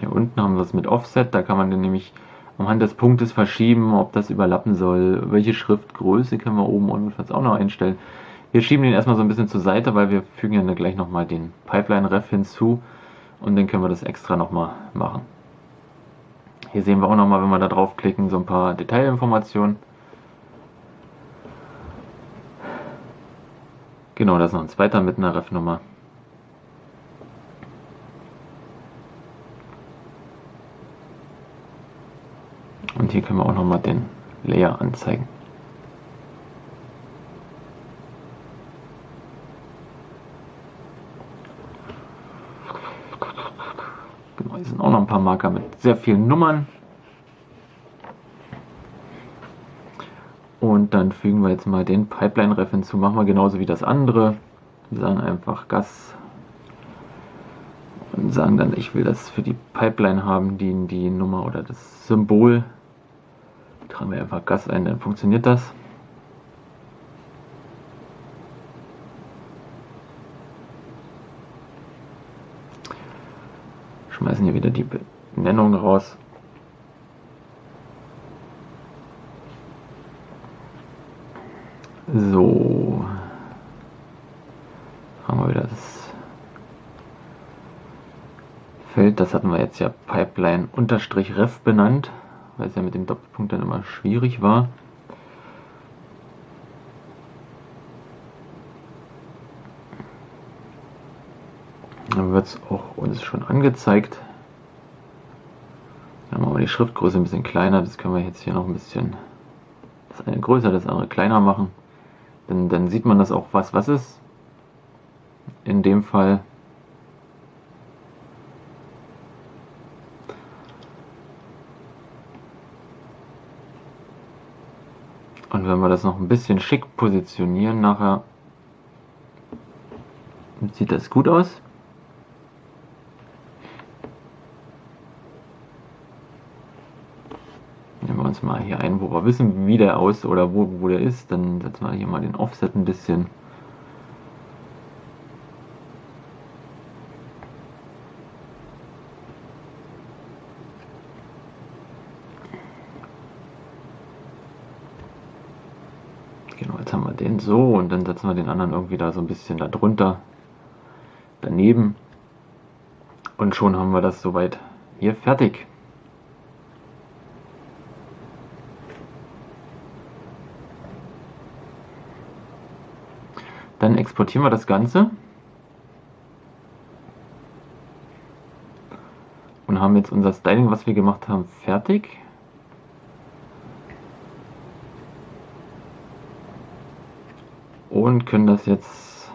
S1: Hier unten haben wir es mit Offset, da kann man den nämlich anhand des Punktes verschieben, ob das überlappen soll, welche Schriftgröße können wir oben und auch noch einstellen. Wir schieben den erstmal so ein bisschen zur Seite, weil wir fügen ja gleich nochmal den Pipeline-Ref hinzu und dann können wir das extra nochmal machen. Hier sehen wir auch nochmal, wenn wir da draufklicken, so ein paar Detailinformationen. Genau, da ist noch ein zweiter mit einer Ref-Nummer. Und hier können wir auch nochmal den Layer anzeigen. Genau, Hier sind auch noch ein paar Marker mit sehr vielen Nummern. Und dann fügen wir jetzt mal den Pipeline-Ref hinzu. Machen wir genauso wie das andere. Wir sagen einfach Gas und sagen dann, ich will das für die Pipeline haben, die, die Nummer oder das Symbol. Tragen wir einfach Gas ein, dann funktioniert das. Schmeißen hier wieder die Benennung raus. So. Haben wir wieder das Feld, das hatten wir jetzt ja Pipeline-Ref benannt, weil es ja mit dem Doppelpunkt dann immer schwierig war. Dann wird es auch uns schon angezeigt. Dann machen wir die Schriftgröße ein bisschen kleiner, das können wir jetzt hier noch ein bisschen das eine größer, das andere kleiner machen. Denn dann sieht man das auch, was was ist. In dem Fall Und wenn wir das noch ein bisschen schick positionieren nachher, sieht das gut aus. uns mal hier ein, wo wir wissen, wie der aus oder wo, wo der ist. Dann setzen wir hier mal den Offset ein bisschen. Genau, jetzt haben wir so und dann setzen wir den anderen irgendwie da so ein bisschen darunter, daneben. Und schon haben wir das soweit hier fertig. Dann exportieren wir das Ganze. Und haben jetzt unser Styling, was wir gemacht haben, fertig. Und können das jetzt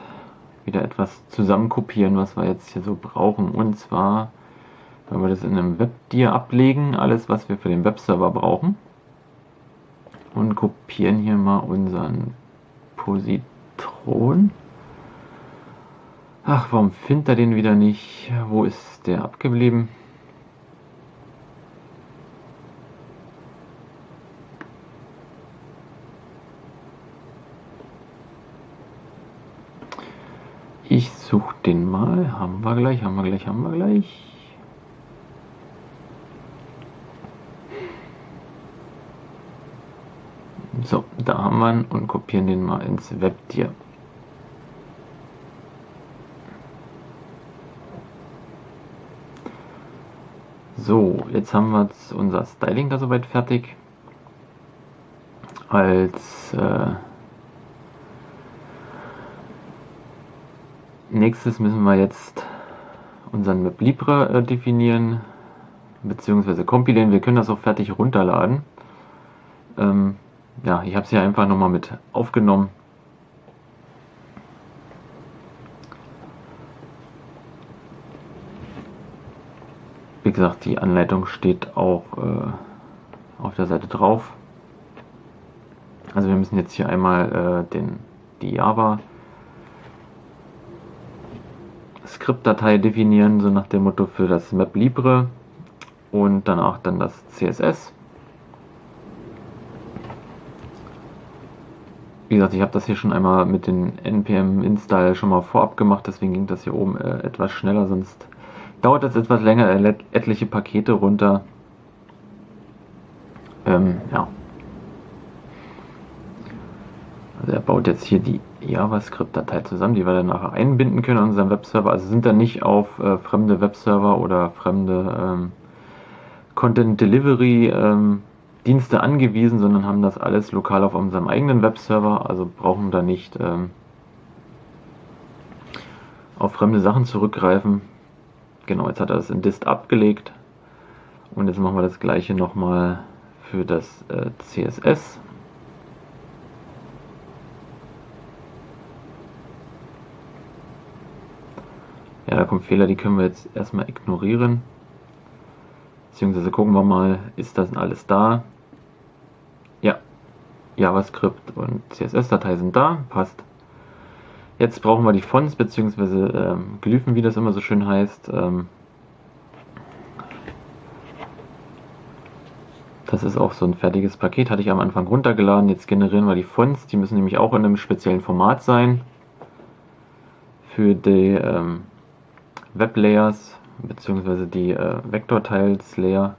S1: wieder etwas zusammenkopieren, was wir jetzt hier so brauchen. Und zwar, wenn wir das in einem Webdir ablegen, alles was wir für den Webserver brauchen. Und kopieren hier mal unseren Position Thron. Ach, warum findet er den wieder nicht? Wo ist der abgeblieben? Ich suche den mal. Haben wir gleich, haben wir gleich, haben wir gleich. So, da haben wir ihn und kopieren den mal ins Webtier. So, jetzt haben wir unser Styling da soweit fertig. Als äh, nächstes müssen wir jetzt unseren Map Libre äh, definieren bzw. kompilieren. Wir können das auch fertig runterladen. Ähm, ja, ich habe es hier einfach nochmal mit aufgenommen. Wie gesagt, die Anleitung steht auch äh, auf der Seite drauf. Also wir müssen jetzt hier einmal äh, den, die Java Skriptdatei definieren, so nach dem Motto für das Map Libre und danach dann das CSS. Wie gesagt, ich habe das hier schon einmal mit den npm install schon mal vorab gemacht, deswegen ging das hier oben äh, etwas schneller, sonst dauert das etwas länger, er lädt etliche Pakete runter. Ähm, ja. Also er baut jetzt hier die JavaScript-Datei zusammen, die wir dann nachher einbinden können an unserem Webserver. Also sind dann nicht auf äh, fremde Webserver oder fremde ähm, Content Delivery ähm, Dienste angewiesen, sondern haben das alles lokal auf unserem eigenen Webserver, also brauchen da nicht ähm, auf fremde Sachen zurückgreifen. Genau, jetzt hat er das in Dist abgelegt und jetzt machen wir das gleiche nochmal für das äh, CSS. Ja, da kommen Fehler, die können wir jetzt erstmal ignorieren. beziehungsweise gucken wir mal, ist das alles da? Ja, JavaScript und CSS-Datei sind da, passt. Jetzt brauchen wir die Fonts beziehungsweise ähm, Glyphen, wie das immer so schön heißt. Ähm, das ist auch so ein fertiges Paket, hatte ich am Anfang runtergeladen. Jetzt generieren wir die Fonts, die müssen nämlich auch in einem speziellen Format sein. Für die ähm, Web Layers beziehungsweise die äh, Vektorteils Layer.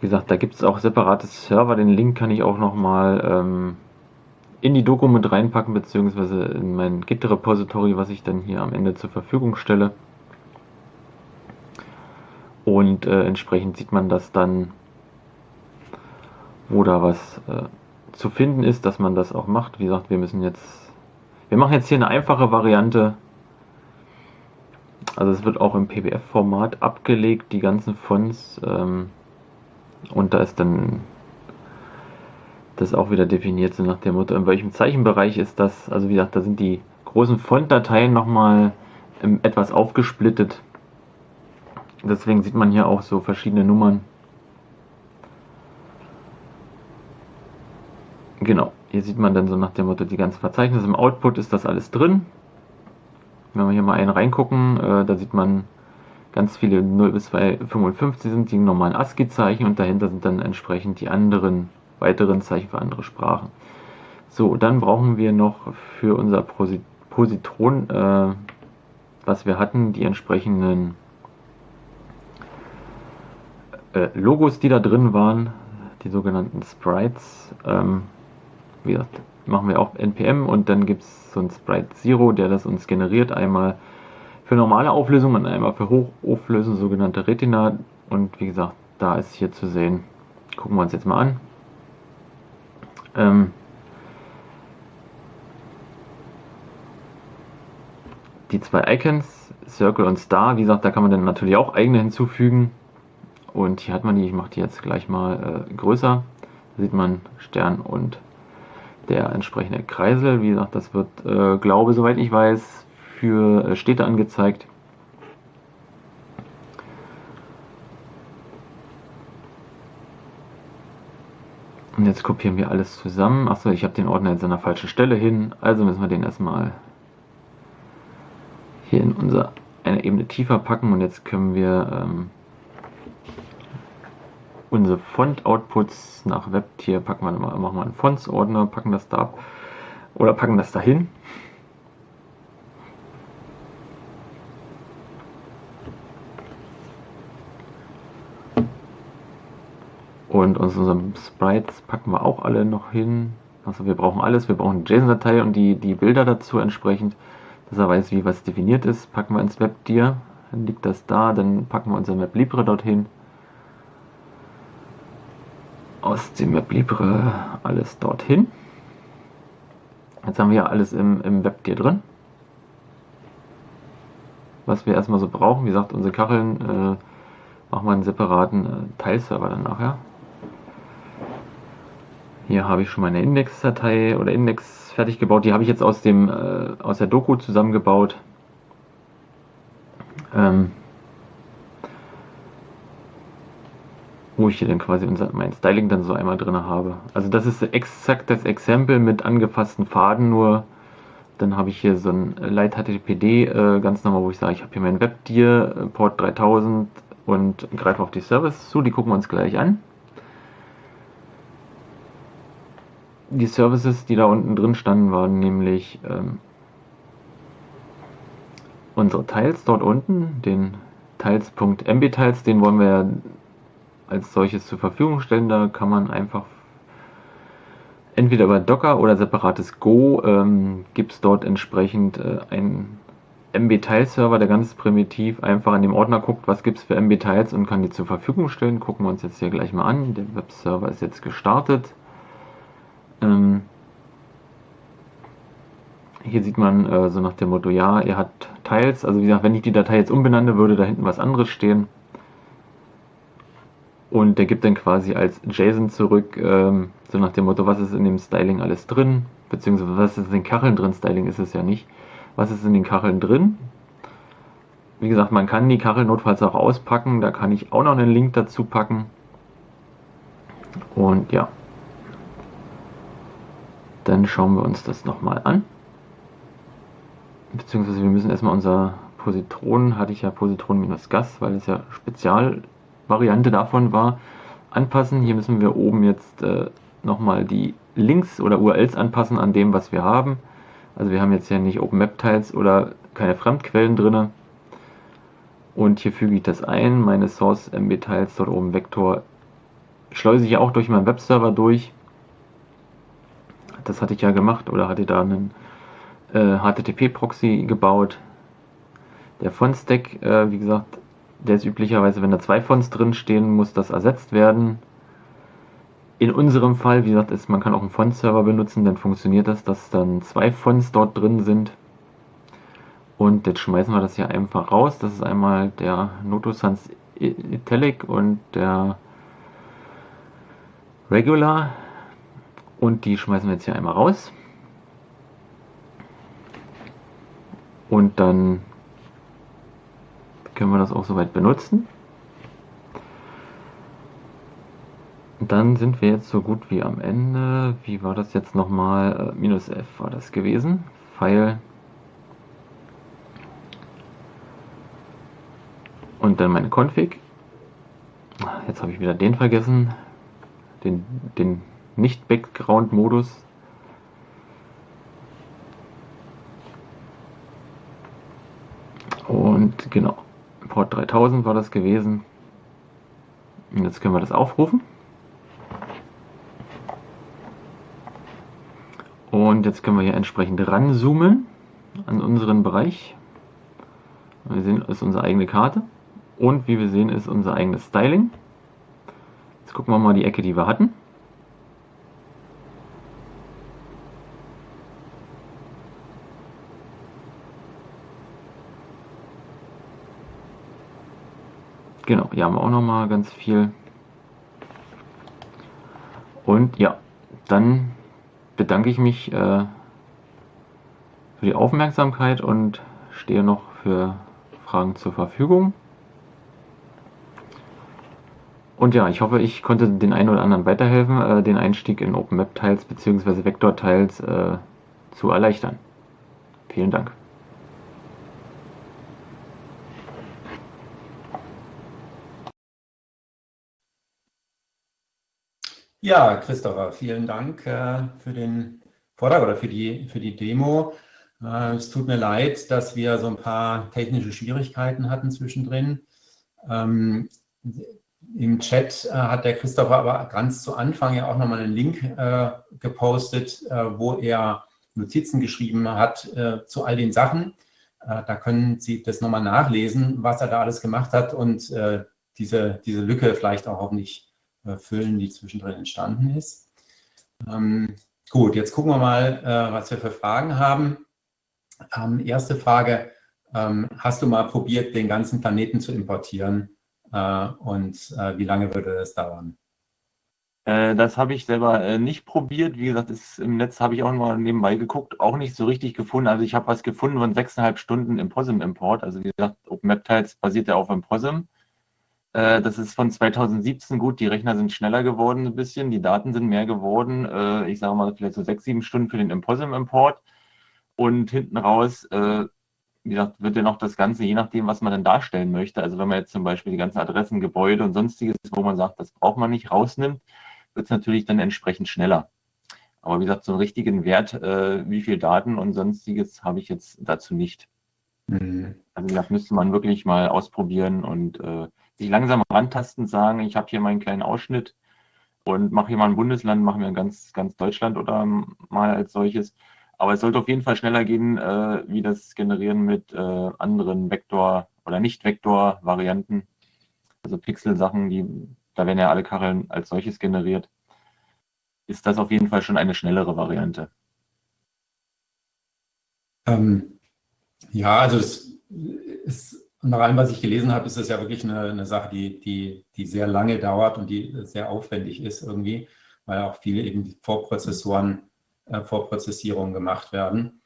S1: Wie gesagt, da gibt es auch separate Server. Den Link kann ich auch nochmal ähm, in die Doku mit reinpacken, beziehungsweise in mein Git-Repository, was ich dann hier am Ende zur Verfügung stelle. Und äh, entsprechend sieht man das dann, wo da was äh, zu finden ist, dass man das auch macht. Wie gesagt, wir müssen jetzt, wir machen jetzt hier eine einfache Variante also es wird auch im PBF-Format abgelegt, die ganzen Fonts. Ähm, und da ist dann das auch wieder definiert, so nach dem Motto, in welchem Zeichenbereich ist das. Also wie gesagt, da sind die großen Fontdateien nochmal ähm, etwas aufgesplittet. Deswegen sieht man hier auch so verschiedene Nummern. Genau, hier sieht man dann so nach dem Motto die ganzen Verzeichnisse. Im Output ist das alles drin. Wenn wir hier mal einen reingucken, äh, da sieht man ganz viele 0 bis 255 sind die normalen ASCII-Zeichen und dahinter sind dann entsprechend die anderen weiteren Zeichen für andere Sprachen. So, dann brauchen wir noch für unser Positron, äh, was wir hatten, die entsprechenden äh, Logos, die da drin waren, die sogenannten Sprites. Ähm, wie gesagt, machen wir auch NPM und dann gibt es so ein Sprite Zero, der das uns generiert. Einmal für normale Auflösung und einmal für Hochauflösung, sogenannte Retina. Und wie gesagt, da ist hier zu sehen. Gucken wir uns jetzt mal an. Ähm, die zwei Icons, Circle und Star, wie gesagt, da kann man dann natürlich auch eigene hinzufügen. Und hier hat man die, ich mache die jetzt gleich mal äh, größer. Da sieht man Stern und der entsprechende Kreisel. Wie gesagt, das wird, äh, glaube soweit ich weiß, für äh, Städte angezeigt. Und jetzt kopieren wir alles zusammen. Achso, ich habe den Ordner jetzt an der falschen Stelle hin. Also müssen wir den erstmal hier in unser eine Ebene tiefer packen. Und jetzt können wir ähm, unsere Font-Outputs nach Webtier packen wir mal, machen wir einen Fonts-Ordner, packen das da ab oder packen das dahin. Und unsere Sprites packen wir auch alle noch hin. Also wir brauchen alles, wir brauchen eine JSON-Datei und die, die Bilder dazu entsprechend, dass er weiß, wie was definiert ist, packen wir ins WebDir. Dann liegt das da, dann packen wir unser WebLibre dorthin aus dem WebLibre alles dorthin. Jetzt haben wir ja alles im, im WebGear drin. Was wir erstmal so brauchen, wie gesagt, unsere Kacheln äh, machen wir einen separaten äh, Teilserver dann nachher. Hier habe ich schon meine Index-Datei oder Index fertig gebaut. Die habe ich jetzt aus, dem, äh, aus der Doku zusammengebaut. Ähm, wo ich hier dann quasi unser, mein Styling dann so einmal drin habe. Also das ist exakt das Exempel mit angefassten Faden, nur dann habe ich hier so ein Light HTTPD äh, ganz normal, wo ich sage, ich habe hier mein WebDir, äh, Port 3000 und greife auf die Services zu, die gucken wir uns gleich an. Die Services, die da unten drin standen, waren nämlich ähm, unsere Tiles dort unten, den Tiles.mbtiles, den wollen wir als solches zur Verfügung stellen. Da kann man einfach entweder über Docker oder separates Go ähm, gibt es dort entsprechend äh, einen MB-Tile-Server, der ganz primitiv einfach in dem Ordner guckt, was gibt es für MB-Tiles und kann die zur Verfügung stellen. Gucken wir uns jetzt hier gleich mal an. Der Webserver ist jetzt gestartet. Ähm, hier sieht man äh, so nach dem Motto, ja, er hat Tiles. Also wie gesagt, wenn ich die Datei jetzt umbenanne, würde da hinten was anderes stehen. Und der gibt dann quasi als JSON zurück, ähm, so nach dem Motto, was ist in dem Styling alles drin, beziehungsweise was ist in den Kacheln drin, Styling ist es ja nicht. Was ist in den Kacheln drin? wie gesagt, man kann die Kachel notfalls auch auspacken. Da kann ich auch noch einen Link dazu packen. Und ja, dann schauen wir uns das nochmal an. Beziehungsweise wir müssen erstmal unser Positron, hatte ich ja Positron minus Gas, weil es ja Spezialvariante davon war, anpassen. Hier müssen wir oben jetzt äh, nochmal die Links oder URLs anpassen an dem, was wir haben. Also wir haben jetzt ja nicht OpenMap-Tiles oder keine Fremdquellen drin. Und hier füge ich das ein, meine Source MB-Tiles dort oben Vektor schleuse ich auch durch meinen Webserver durch. Das hatte ich ja gemacht oder hatte da einen äh, HTTP-Proxy gebaut. Der Font-Stack, äh, wie gesagt, der ist üblicherweise, wenn da zwei Fonts drin stehen, muss das ersetzt werden. In unserem Fall, wie gesagt, ist, man kann auch einen Font-Server benutzen, dann funktioniert das, dass dann zwei Fonts dort drin sind. Und jetzt schmeißen wir das hier einfach raus. Das ist einmal der Noto Sans Italic und der Regular. Und die schmeißen wir jetzt hier einmal raus. Und dann können wir das auch soweit benutzen. Dann sind wir jetzt so gut wie am Ende. Wie war das jetzt nochmal? Äh, minus F war das gewesen. Pfeil. Und dann meine Config. Jetzt habe ich wieder den vergessen. Den, den Nicht-Background-Modus. Und genau, Port 3000 war das gewesen. Und jetzt können wir das aufrufen. Und jetzt können wir hier entsprechend ranzoomen an unseren Bereich. Wir sehen, ist unsere eigene Karte. Und wie wir sehen, ist unser eigenes Styling. Jetzt gucken wir mal die Ecke, die wir hatten. Genau, hier haben wir auch noch mal ganz viel. Und ja, dann bedanke ich mich äh, für die Aufmerksamkeit und stehe noch für Fragen zur Verfügung. Und ja, ich hoffe, ich konnte den einen oder anderen weiterhelfen, äh, den Einstieg in OpenMap-Tiles bzw. Vektor-Tiles äh, zu erleichtern. Vielen Dank.
S2: Ja, Christopher, vielen Dank äh, für den Vortrag oder für die, für die Demo. Äh, es tut mir leid, dass wir so ein paar technische Schwierigkeiten hatten zwischendrin. Ähm, Im Chat äh, hat der Christopher aber ganz zu Anfang ja auch nochmal einen Link äh, gepostet, äh, wo er Notizen geschrieben hat äh, zu all den Sachen. da können Sie das nochmal nachlesen, was er da alles gemacht hat und diese, diese Lücke vielleicht auch hoffentlich füllen, die zwischendrin entstanden ist. Ähm, gut, jetzt gucken wir mal, äh, was wir für Fragen haben. Ähm, erste Frage, ähm, hast du mal probiert, den ganzen Planeten zu importieren äh, und äh, wie lange würde das dauern?
S1: Äh, das habe ich selber äh, nicht probiert. Wie gesagt, ist, im Netz habe ich auch mal nebenbei geguckt, auch nicht so richtig gefunden. Also ich habe was gefunden von sechseinhalb Stunden im POSIM-Import. Also wie gesagt, OpenMapTiles basiert ja auf dem POSIM. Äh, das ist von 2017 gut. Die Rechner sind schneller geworden ein bisschen, die Daten sind mehr geworden. Äh, ich sage mal vielleicht so sechs, sieben Stunden für den Imposim-Import. Und hinten raus, äh, wie gesagt, wird ja noch das Ganze, je nachdem, was man dann darstellen möchte. Also wenn man jetzt zum Beispiel die ganzen Adressen, Gebäude und sonstiges, wo man sagt, das braucht man nicht, rausnimmt, wird es natürlich dann entsprechend schneller. Aber wie gesagt, so einen richtigen Wert, wie viel Daten und sonstiges habe ich jetzt dazu nicht. Mhm. Also wie gesagt, müsste man wirklich mal ausprobieren und äh, sich langsam rantasten, sagen, ich habe hier meinen kleinen Ausschnitt und mache hier mal ein Bundesland, machen wir ganz, ganz Deutschland oder mal als solches. Aber es sollte auf jeden Fall schneller gehen, äh, wie das Generieren mit äh, anderen Vektor- oder Nicht-Vektor-Varianten. Also Pixel-Sachen, die, da werden ja alle Kacheln als solches generiert. Ist das auf jeden Fall schon eine schnellere Variante?
S2: Ähm, ja, also es ist und nach allem, was ich gelesen habe, ist das ja wirklich eine, eine Sache, die, die, die sehr lange dauert und die sehr aufwendig ist irgendwie, weil auch viele eben Vorprozessoren, äh, Vorprozessierungen gemacht werden.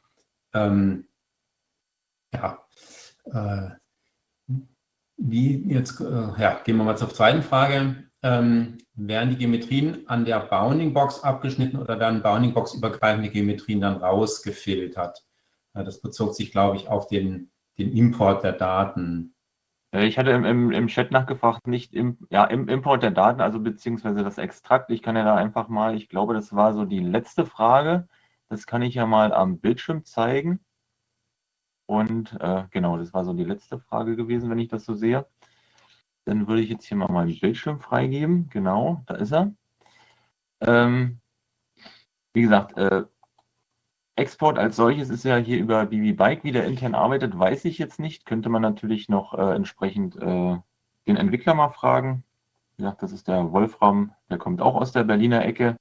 S2: Ähm, ja, äh, wie jetzt, äh, ja, gehen wir mal zur zweiten Frage. Ähm, werden die Geometrien an der Bounding-Box abgeschnitten oder werden Bounding-Box-übergreifende Geometrien dann rausgefiltert? Ja, das bezog sich, glaube ich, auf den, den Import der Daten.
S1: Äh, ich hatte im, im, im Chat nachgefragt, nicht im, ja, im Import der Daten, also beziehungsweise das Extrakt. Ich kann ja da einfach mal, ich glaube, das war so die letzte Frage. Das kann ich ja mal am Bildschirm zeigen. Und äh, genau, das war so die letzte Frage gewesen, wenn ich das so sehe. Dann würde ich jetzt hier mal meinen Bildschirm freigeben. Genau, da ist er. Ähm, wie gesagt, äh, Export als solches ist ja hier über BB Bike, wie der intern arbeitet, weiß ich jetzt nicht. Könnte man natürlich noch äh, entsprechend äh, den Entwickler mal fragen. Wie gesagt, das ist der Wolfram, der kommt auch aus der Berliner Ecke.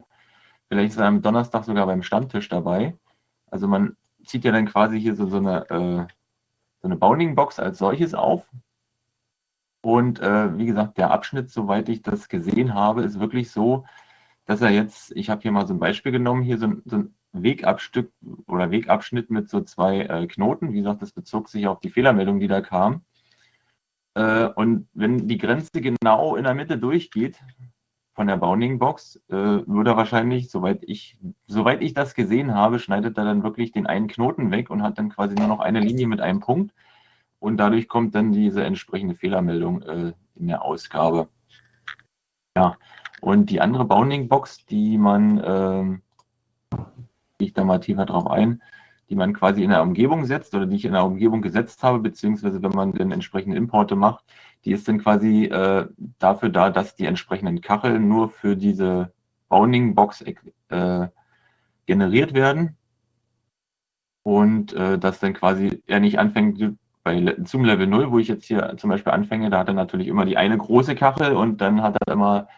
S1: Vielleicht ist er am Donnerstag sogar beim Stammtisch dabei. Also man zieht ja dann quasi hier so, so eine, äh, so eine Bounding-Box als solches auf. Und äh, wie gesagt, der Abschnitt, soweit ich das gesehen habe, ist wirklich so, dass er jetzt, ich habe hier mal so ein Beispiel genommen, hier so, so ein Wegabstück oder Wegabschnitt mit so zwei äh, Knoten. Wie gesagt, das bezog sich auf die Fehlermeldung, die da kam. Äh, und wenn die Grenze genau in der Mitte durchgeht von der Bounding Box, äh, würde er wahrscheinlich, soweit ich, soweit ich das gesehen habe, schneidet er dann wirklich den einen Knoten weg und hat dann quasi nur noch eine Linie mit einem Punkt. Und dadurch kommt dann diese entsprechende Fehlermeldung äh, in der Ausgabe. Ja, und die andere Bounding Box, die man ähm, ich da mal tiefer drauf ein, die man quasi in der Umgebung setzt oder die ich in der Umgebung gesetzt habe, beziehungsweise wenn man dann entsprechende Importe macht, die ist dann quasi äh, dafür da, dass die entsprechenden Kacheln nur für diese Bounding Box äh, generiert werden. Und äh, dass dann quasi er nicht anfängt bei zum Level 0, wo ich jetzt hier zum Beispiel anfange, da hat er natürlich immer die eine große Kachel und dann hat er immer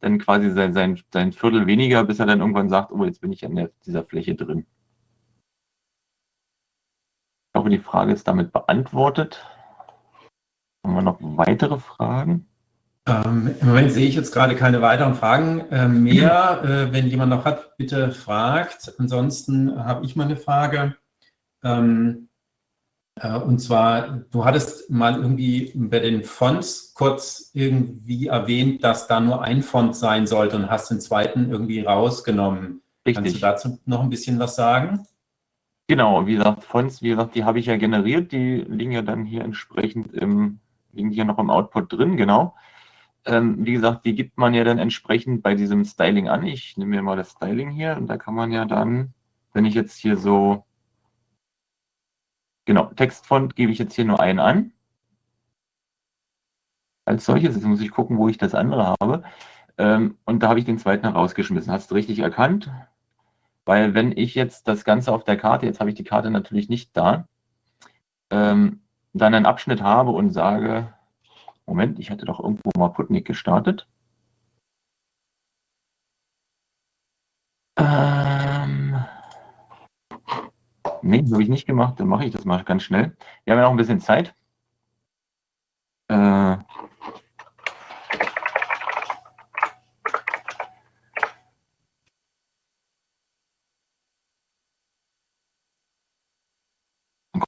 S1: dann quasi sein, sein, sein Viertel weniger, bis er dann irgendwann sagt, oh, jetzt bin ich an der, dieser Fläche drin. Ich hoffe, die Frage ist damit beantwortet. Haben wir noch weitere Fragen?
S2: Ähm, Im Moment sehe ich jetzt gerade keine weiteren Fragen äh, mehr. <clears throat> Äh, wenn jemand noch hat, bitte fragt. Ansonsten habe ich mal eine Frage. Ähm, äh, und zwar, du hattest mal irgendwie bei den Fonts kurz irgendwie erwähnt, dass da nur ein Font sein sollte und hast den zweiten irgendwie rausgenommen. Richtig. Kannst du dazu noch ein bisschen was sagen?
S1: Genau, wie gesagt, Fonts, wie gesagt, die habe ich ja generiert, die liegen ja dann hier entsprechend im, liegen hier noch im Output drin, genau. Ähm, wie gesagt, die gibt man ja dann entsprechend bei diesem Styling an. Ich nehme mir mal das Styling hier und da kann man ja dann, wenn ich jetzt hier so Genau, Textfont gebe ich jetzt hier nur einen an. Als solches, jetzt muss ich gucken, wo ich das andere habe. Ähm, und da habe ich den zweiten rausgeschmissen. Hast du richtig erkannt? Weil wenn ich jetzt das Ganze auf der Karte, jetzt habe ich die Karte natürlich nicht da, ähm, dann einen Abschnitt habe und sage, Moment, ich hatte doch irgendwo mal Putnik gestartet. Ähm, Nee, habe ich nicht gemacht. Dann mache ich das mal ganz schnell. Wir haben ja noch ein bisschen Zeit. Äh,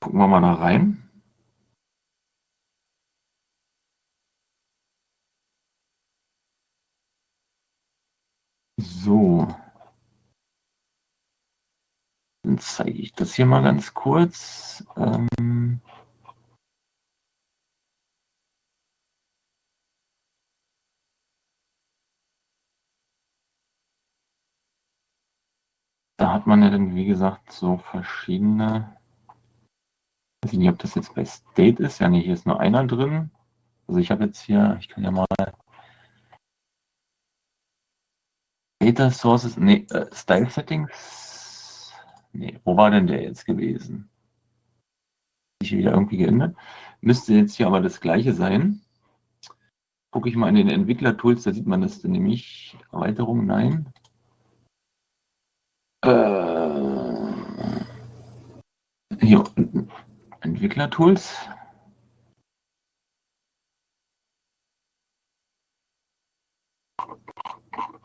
S1: gucken wir mal da rein. So. Dann zeige ich das hier mal ganz kurz. Ähm da hat man ja dann, wie gesagt, so verschiedene. Ich weiß nicht, ob das jetzt bei State ist. Ja, nee, hier ist nur einer drin. Also ich habe jetzt hier, ich kann ja mal Data Sources, nee, äh, Style Settings Nee, wo war denn der jetzt gewesen? Sich wieder irgendwie geändert. Müsste jetzt hier aber das gleiche sein. Gucke ich mal in den Entwickler-Tools, da sieht man das nämlich. Erweiterung, nein. Äh, hier unten. Entwickler-Tools.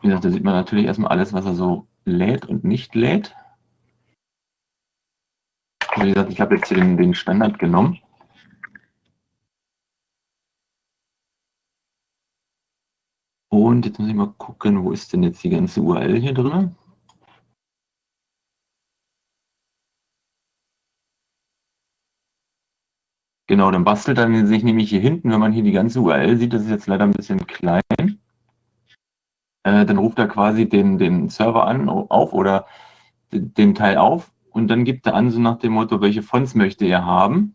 S1: Wie gesagt, da sieht man natürlich erstmal alles, was er so lädt und nicht lädt. Wie gesagt, ich habe jetzt den, den Standard genommen. Und jetzt muss ich mal gucken, wo ist denn jetzt die ganze URL hier drin? Genau, dann bastelt er sich nämlich hier hinten, wenn man hier die ganze URL sieht, das ist jetzt leider ein bisschen klein, äh, dann ruft er quasi den, den Server an, auf oder den Teil auf und dann gibt er an, so nach dem Motto, welche Fonts möchte er haben.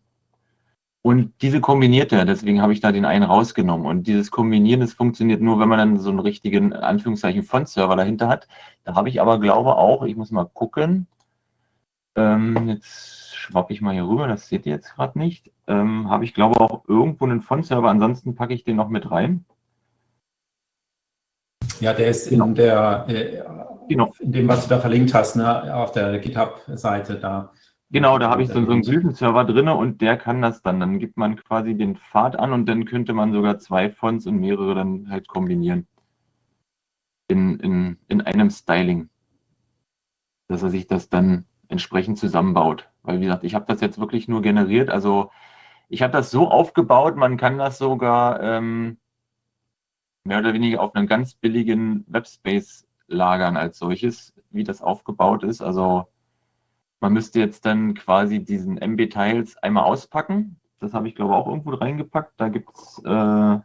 S1: Und diese kombiniert er, deswegen habe ich da den einen rausgenommen. Und dieses Kombinieren, das funktioniert nur, wenn man dann so einen richtigen, Anführungszeichen, Font-Server dahinter hat. Da habe ich aber, glaube auch, ich muss mal gucken, ähm, jetzt schwappe ich mal hier rüber, das seht ihr jetzt gerade nicht. Ähm, Habe ich, glaube auch irgendwo einen Font-Server, ansonsten packe ich den noch mit rein.
S2: Ja, der ist in, der, äh, genau. in dem, was du da verlinkt hast, ne, auf der GitHub-Seite da.
S1: Genau, da habe ich so, so einen Glyphen-Server drin und der kann das dann. Dann gibt man quasi den Pfad an und dann könnte man sogar zwei Fonts und mehrere dann halt kombinieren. In, in, in einem Styling. Dass er sich das dann entsprechend zusammenbaut. Weil, wie gesagt, ich habe das jetzt wirklich nur generiert. Also ich habe das so aufgebaut, man kann das sogar ähm, mehr oder weniger auf einem ganz billigen Webspace lagern als solches, wie das aufgebaut ist. Also man müsste jetzt dann quasi diesen MB-Tiles einmal auspacken. Das habe ich, glaube ich, auch irgendwo reingepackt. Da gibt es äh,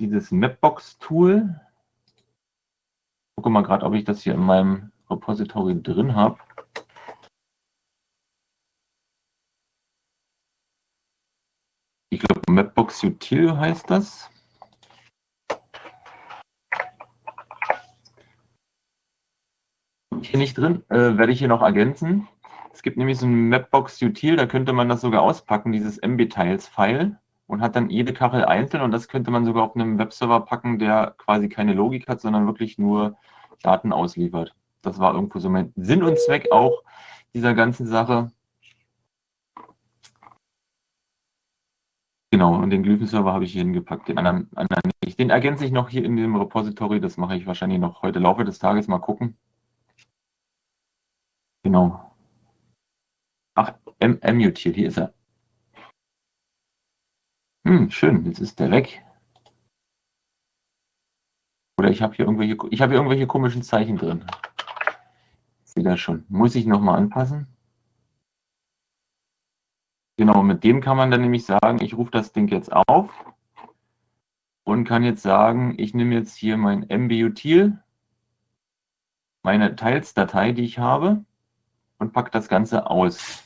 S1: dieses Mapbox-Tool. Gucke mal gerade, ob ich das hier in meinem Repository drin habe. Ich glaube, Mapbox Util heißt das. Hier nicht drin, äh, werde ich hier noch ergänzen. Es gibt nämlich so ein Mapbox Util, da könnte man das sogar auspacken, dieses MB-Tiles-File und hat dann jede Kachel einzeln und das könnte man sogar auf einem Webserver packen, der quasi keine Logik hat, sondern wirklich nur Daten ausliefert. Das war irgendwo so mein Sinn und Zweck auch dieser ganzen Sache. Genau, und den Glyphen-Server habe ich hier hingepackt, den anderen, anderen nicht. Den ergänze ich noch hier in dem Repository, das mache ich wahrscheinlich noch heute Laufe des Tages mal gucken. Genau. Ach, M-Util, hier ist er. Hm, schön, jetzt ist der weg. Oder ich habe hier irgendwelche, ich habe hier irgendwelche komischen Zeichen drin. Sehe das schon. Muss ich nochmal anpassen? Genau, mit dem kann man dann nämlich sagen, ich rufe das Ding jetzt auf und kann jetzt sagen, ich nehme jetzt hier mein MBUtil, meine Teilsdatei, die ich habe, und packe das Ganze aus.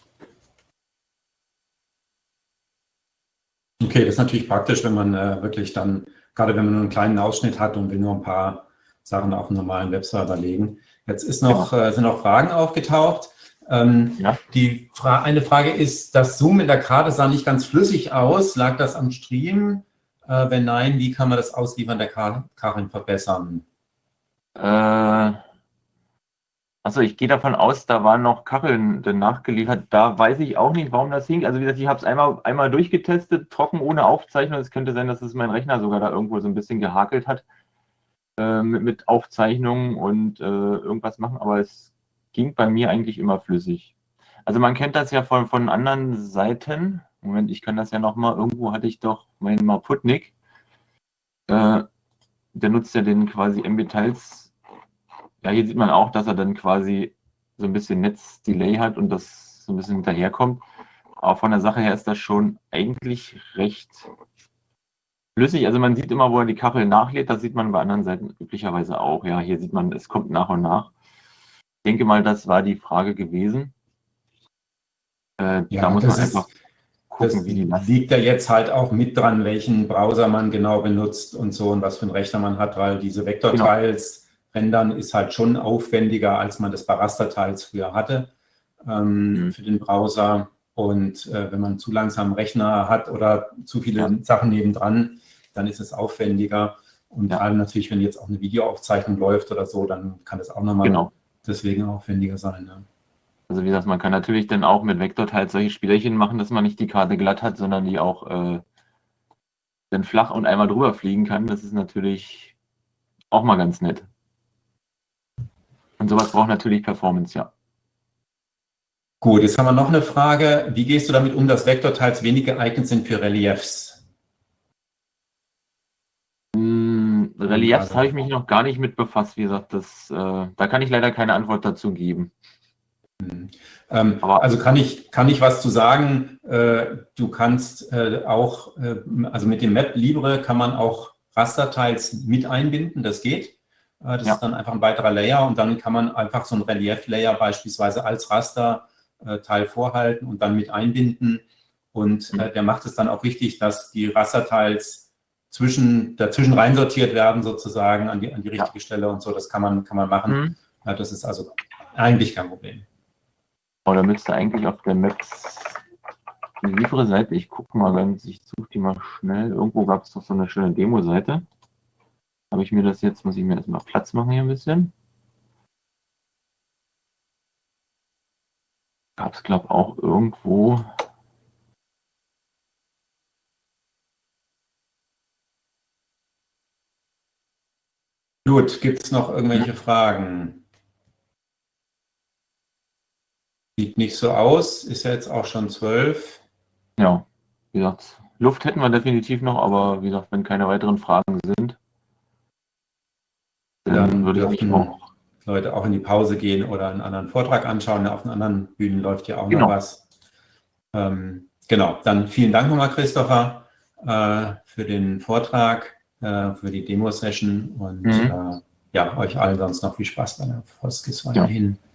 S2: Okay, das ist natürlich praktisch, wenn man äh, wirklich dann, gerade wenn man nur einen kleinen Ausschnitt hat und will nur ein paar Sachen auf einen normalen Webserver legen. Jetzt ist noch, ja. äh, sind noch Fragen aufgetaucht. Ähm, ja. Die Fra eine Frage ist, das Zoom in der Karte sah nicht ganz flüssig aus. Lag das am Stream? Äh, wenn nein, wie kann man das Ausliefern der Karin verbessern?
S1: Äh, also ich gehe davon aus, da waren noch Kacheln nachgeliefert. Da weiß ich auch nicht, warum das hing. Also wie gesagt, ich habe es einmal, einmal durchgetestet, trocken, ohne Aufzeichnung. Es könnte sein, dass es mein Rechner sogar da irgendwo so ein bisschen gehakelt hat äh, mit, mit Aufzeichnungen und äh, irgendwas machen. Aber es ging bei mir eigentlich immer flüssig. Also man kennt das ja von, von anderen Seiten. Moment, ich kann das ja nochmal. Irgendwo hatte ich doch meinen Maputnik. Äh, der nutzt ja den quasi MB-Tiles. Ja, hier sieht man auch, dass er dann quasi so ein bisschen Netzdelay hat und das so ein bisschen hinterherkommt. Aber von der Sache her ist das schon eigentlich recht flüssig. Also man sieht immer, wo er die Kachel nachlädt. Das sieht man bei anderen Seiten üblicherweise auch. Ja, hier sieht man, es kommt nach und nach denke mal, das war die Frage gewesen.
S2: Äh, ja, da muss man einfach gucken, wie die Last liegt da jetzt halt auch mit dran, welchen Browser man genau benutzt und so und was für einen Rechner man hat, weil diese Vektorteils genau. Rendern ist halt schon aufwendiger, als man das bei Rasterteils früher hatte ähm, mhm. für den Browser. Und äh, wenn man zu langsam Rechner hat oder zu viele ja. Sachen nebendran, dann ist es aufwendiger. Und ja. vor allem natürlich, wenn jetzt auch eine Videoaufzeichnung läuft oder so, dann kann das auch nochmal genau deswegen aufwendiger sein. Ja.
S1: Also wie gesagt, man kann natürlich dann auch mit Vektorteil halt solche Spielerchen machen, dass man nicht die Karte glatt hat, sondern die auch äh, dann flach und einmal drüber fliegen kann. Das ist natürlich auch mal ganz nett. Und sowas braucht natürlich Performance, ja.
S2: Gut, jetzt haben wir noch eine Frage. Wie gehst du damit um, dass Vektorteils wenig geeignet sind für Reliefs?
S1: Reliefs habe ich mich noch gar nicht mit befasst. Wie gesagt, das, äh, da kann ich leider keine Antwort dazu geben.
S2: Mhm. Ähm, also kann ich, kann ich was zu sagen? Äh, du kannst äh, auch, äh, also mit dem Map Libre kann man auch Rasterteils mit einbinden, das geht. Äh, das ja. ist dann einfach ein weiterer Layer und dann kann man einfach so ein Relief-Layer beispielsweise als Rasterteil vorhalten und dann mit einbinden. Und äh, mhm. der macht es dann auch richtig, dass die Rasterteils zwischen, dazwischen reinsortiert werden, sozusagen an die, an die richtige ja. Stelle und so. Das kann man, kann man machen. Mhm. das ist also eigentlich kein Problem.
S1: Oh, da müsste eigentlich auf der Maps liefere Seite, ich gucke mal ganz, ich suche die mal schnell. Irgendwo gab es doch so eine schöne Demo-Seite. Habe ich mir das jetzt, muss ich mir erstmal Platz machen hier ein bisschen. Gab es, glaube ich, auch irgendwo.
S2: Gut, gibt es noch irgendwelche Fragen? Sieht nicht so aus, ist ja jetzt auch schon zwölf.
S1: Ja, wie gesagt, Luft hätten wir definitiv noch, aber wie gesagt, wenn keine weiteren Fragen sind,
S2: dann, würde ich auch Leute auch in die Pause gehen oder einen anderen Vortrag anschauen. Auf den anderen Bühnen läuft ja auch genau. noch was. Ähm, genau, dann vielen Dank nochmal, Christopher, äh, für den Vortrag, äh, für die Demo-Session und mhm. äh, ja, euch allen sonst noch viel Spaß bei der Foskis weiterhin. Ja.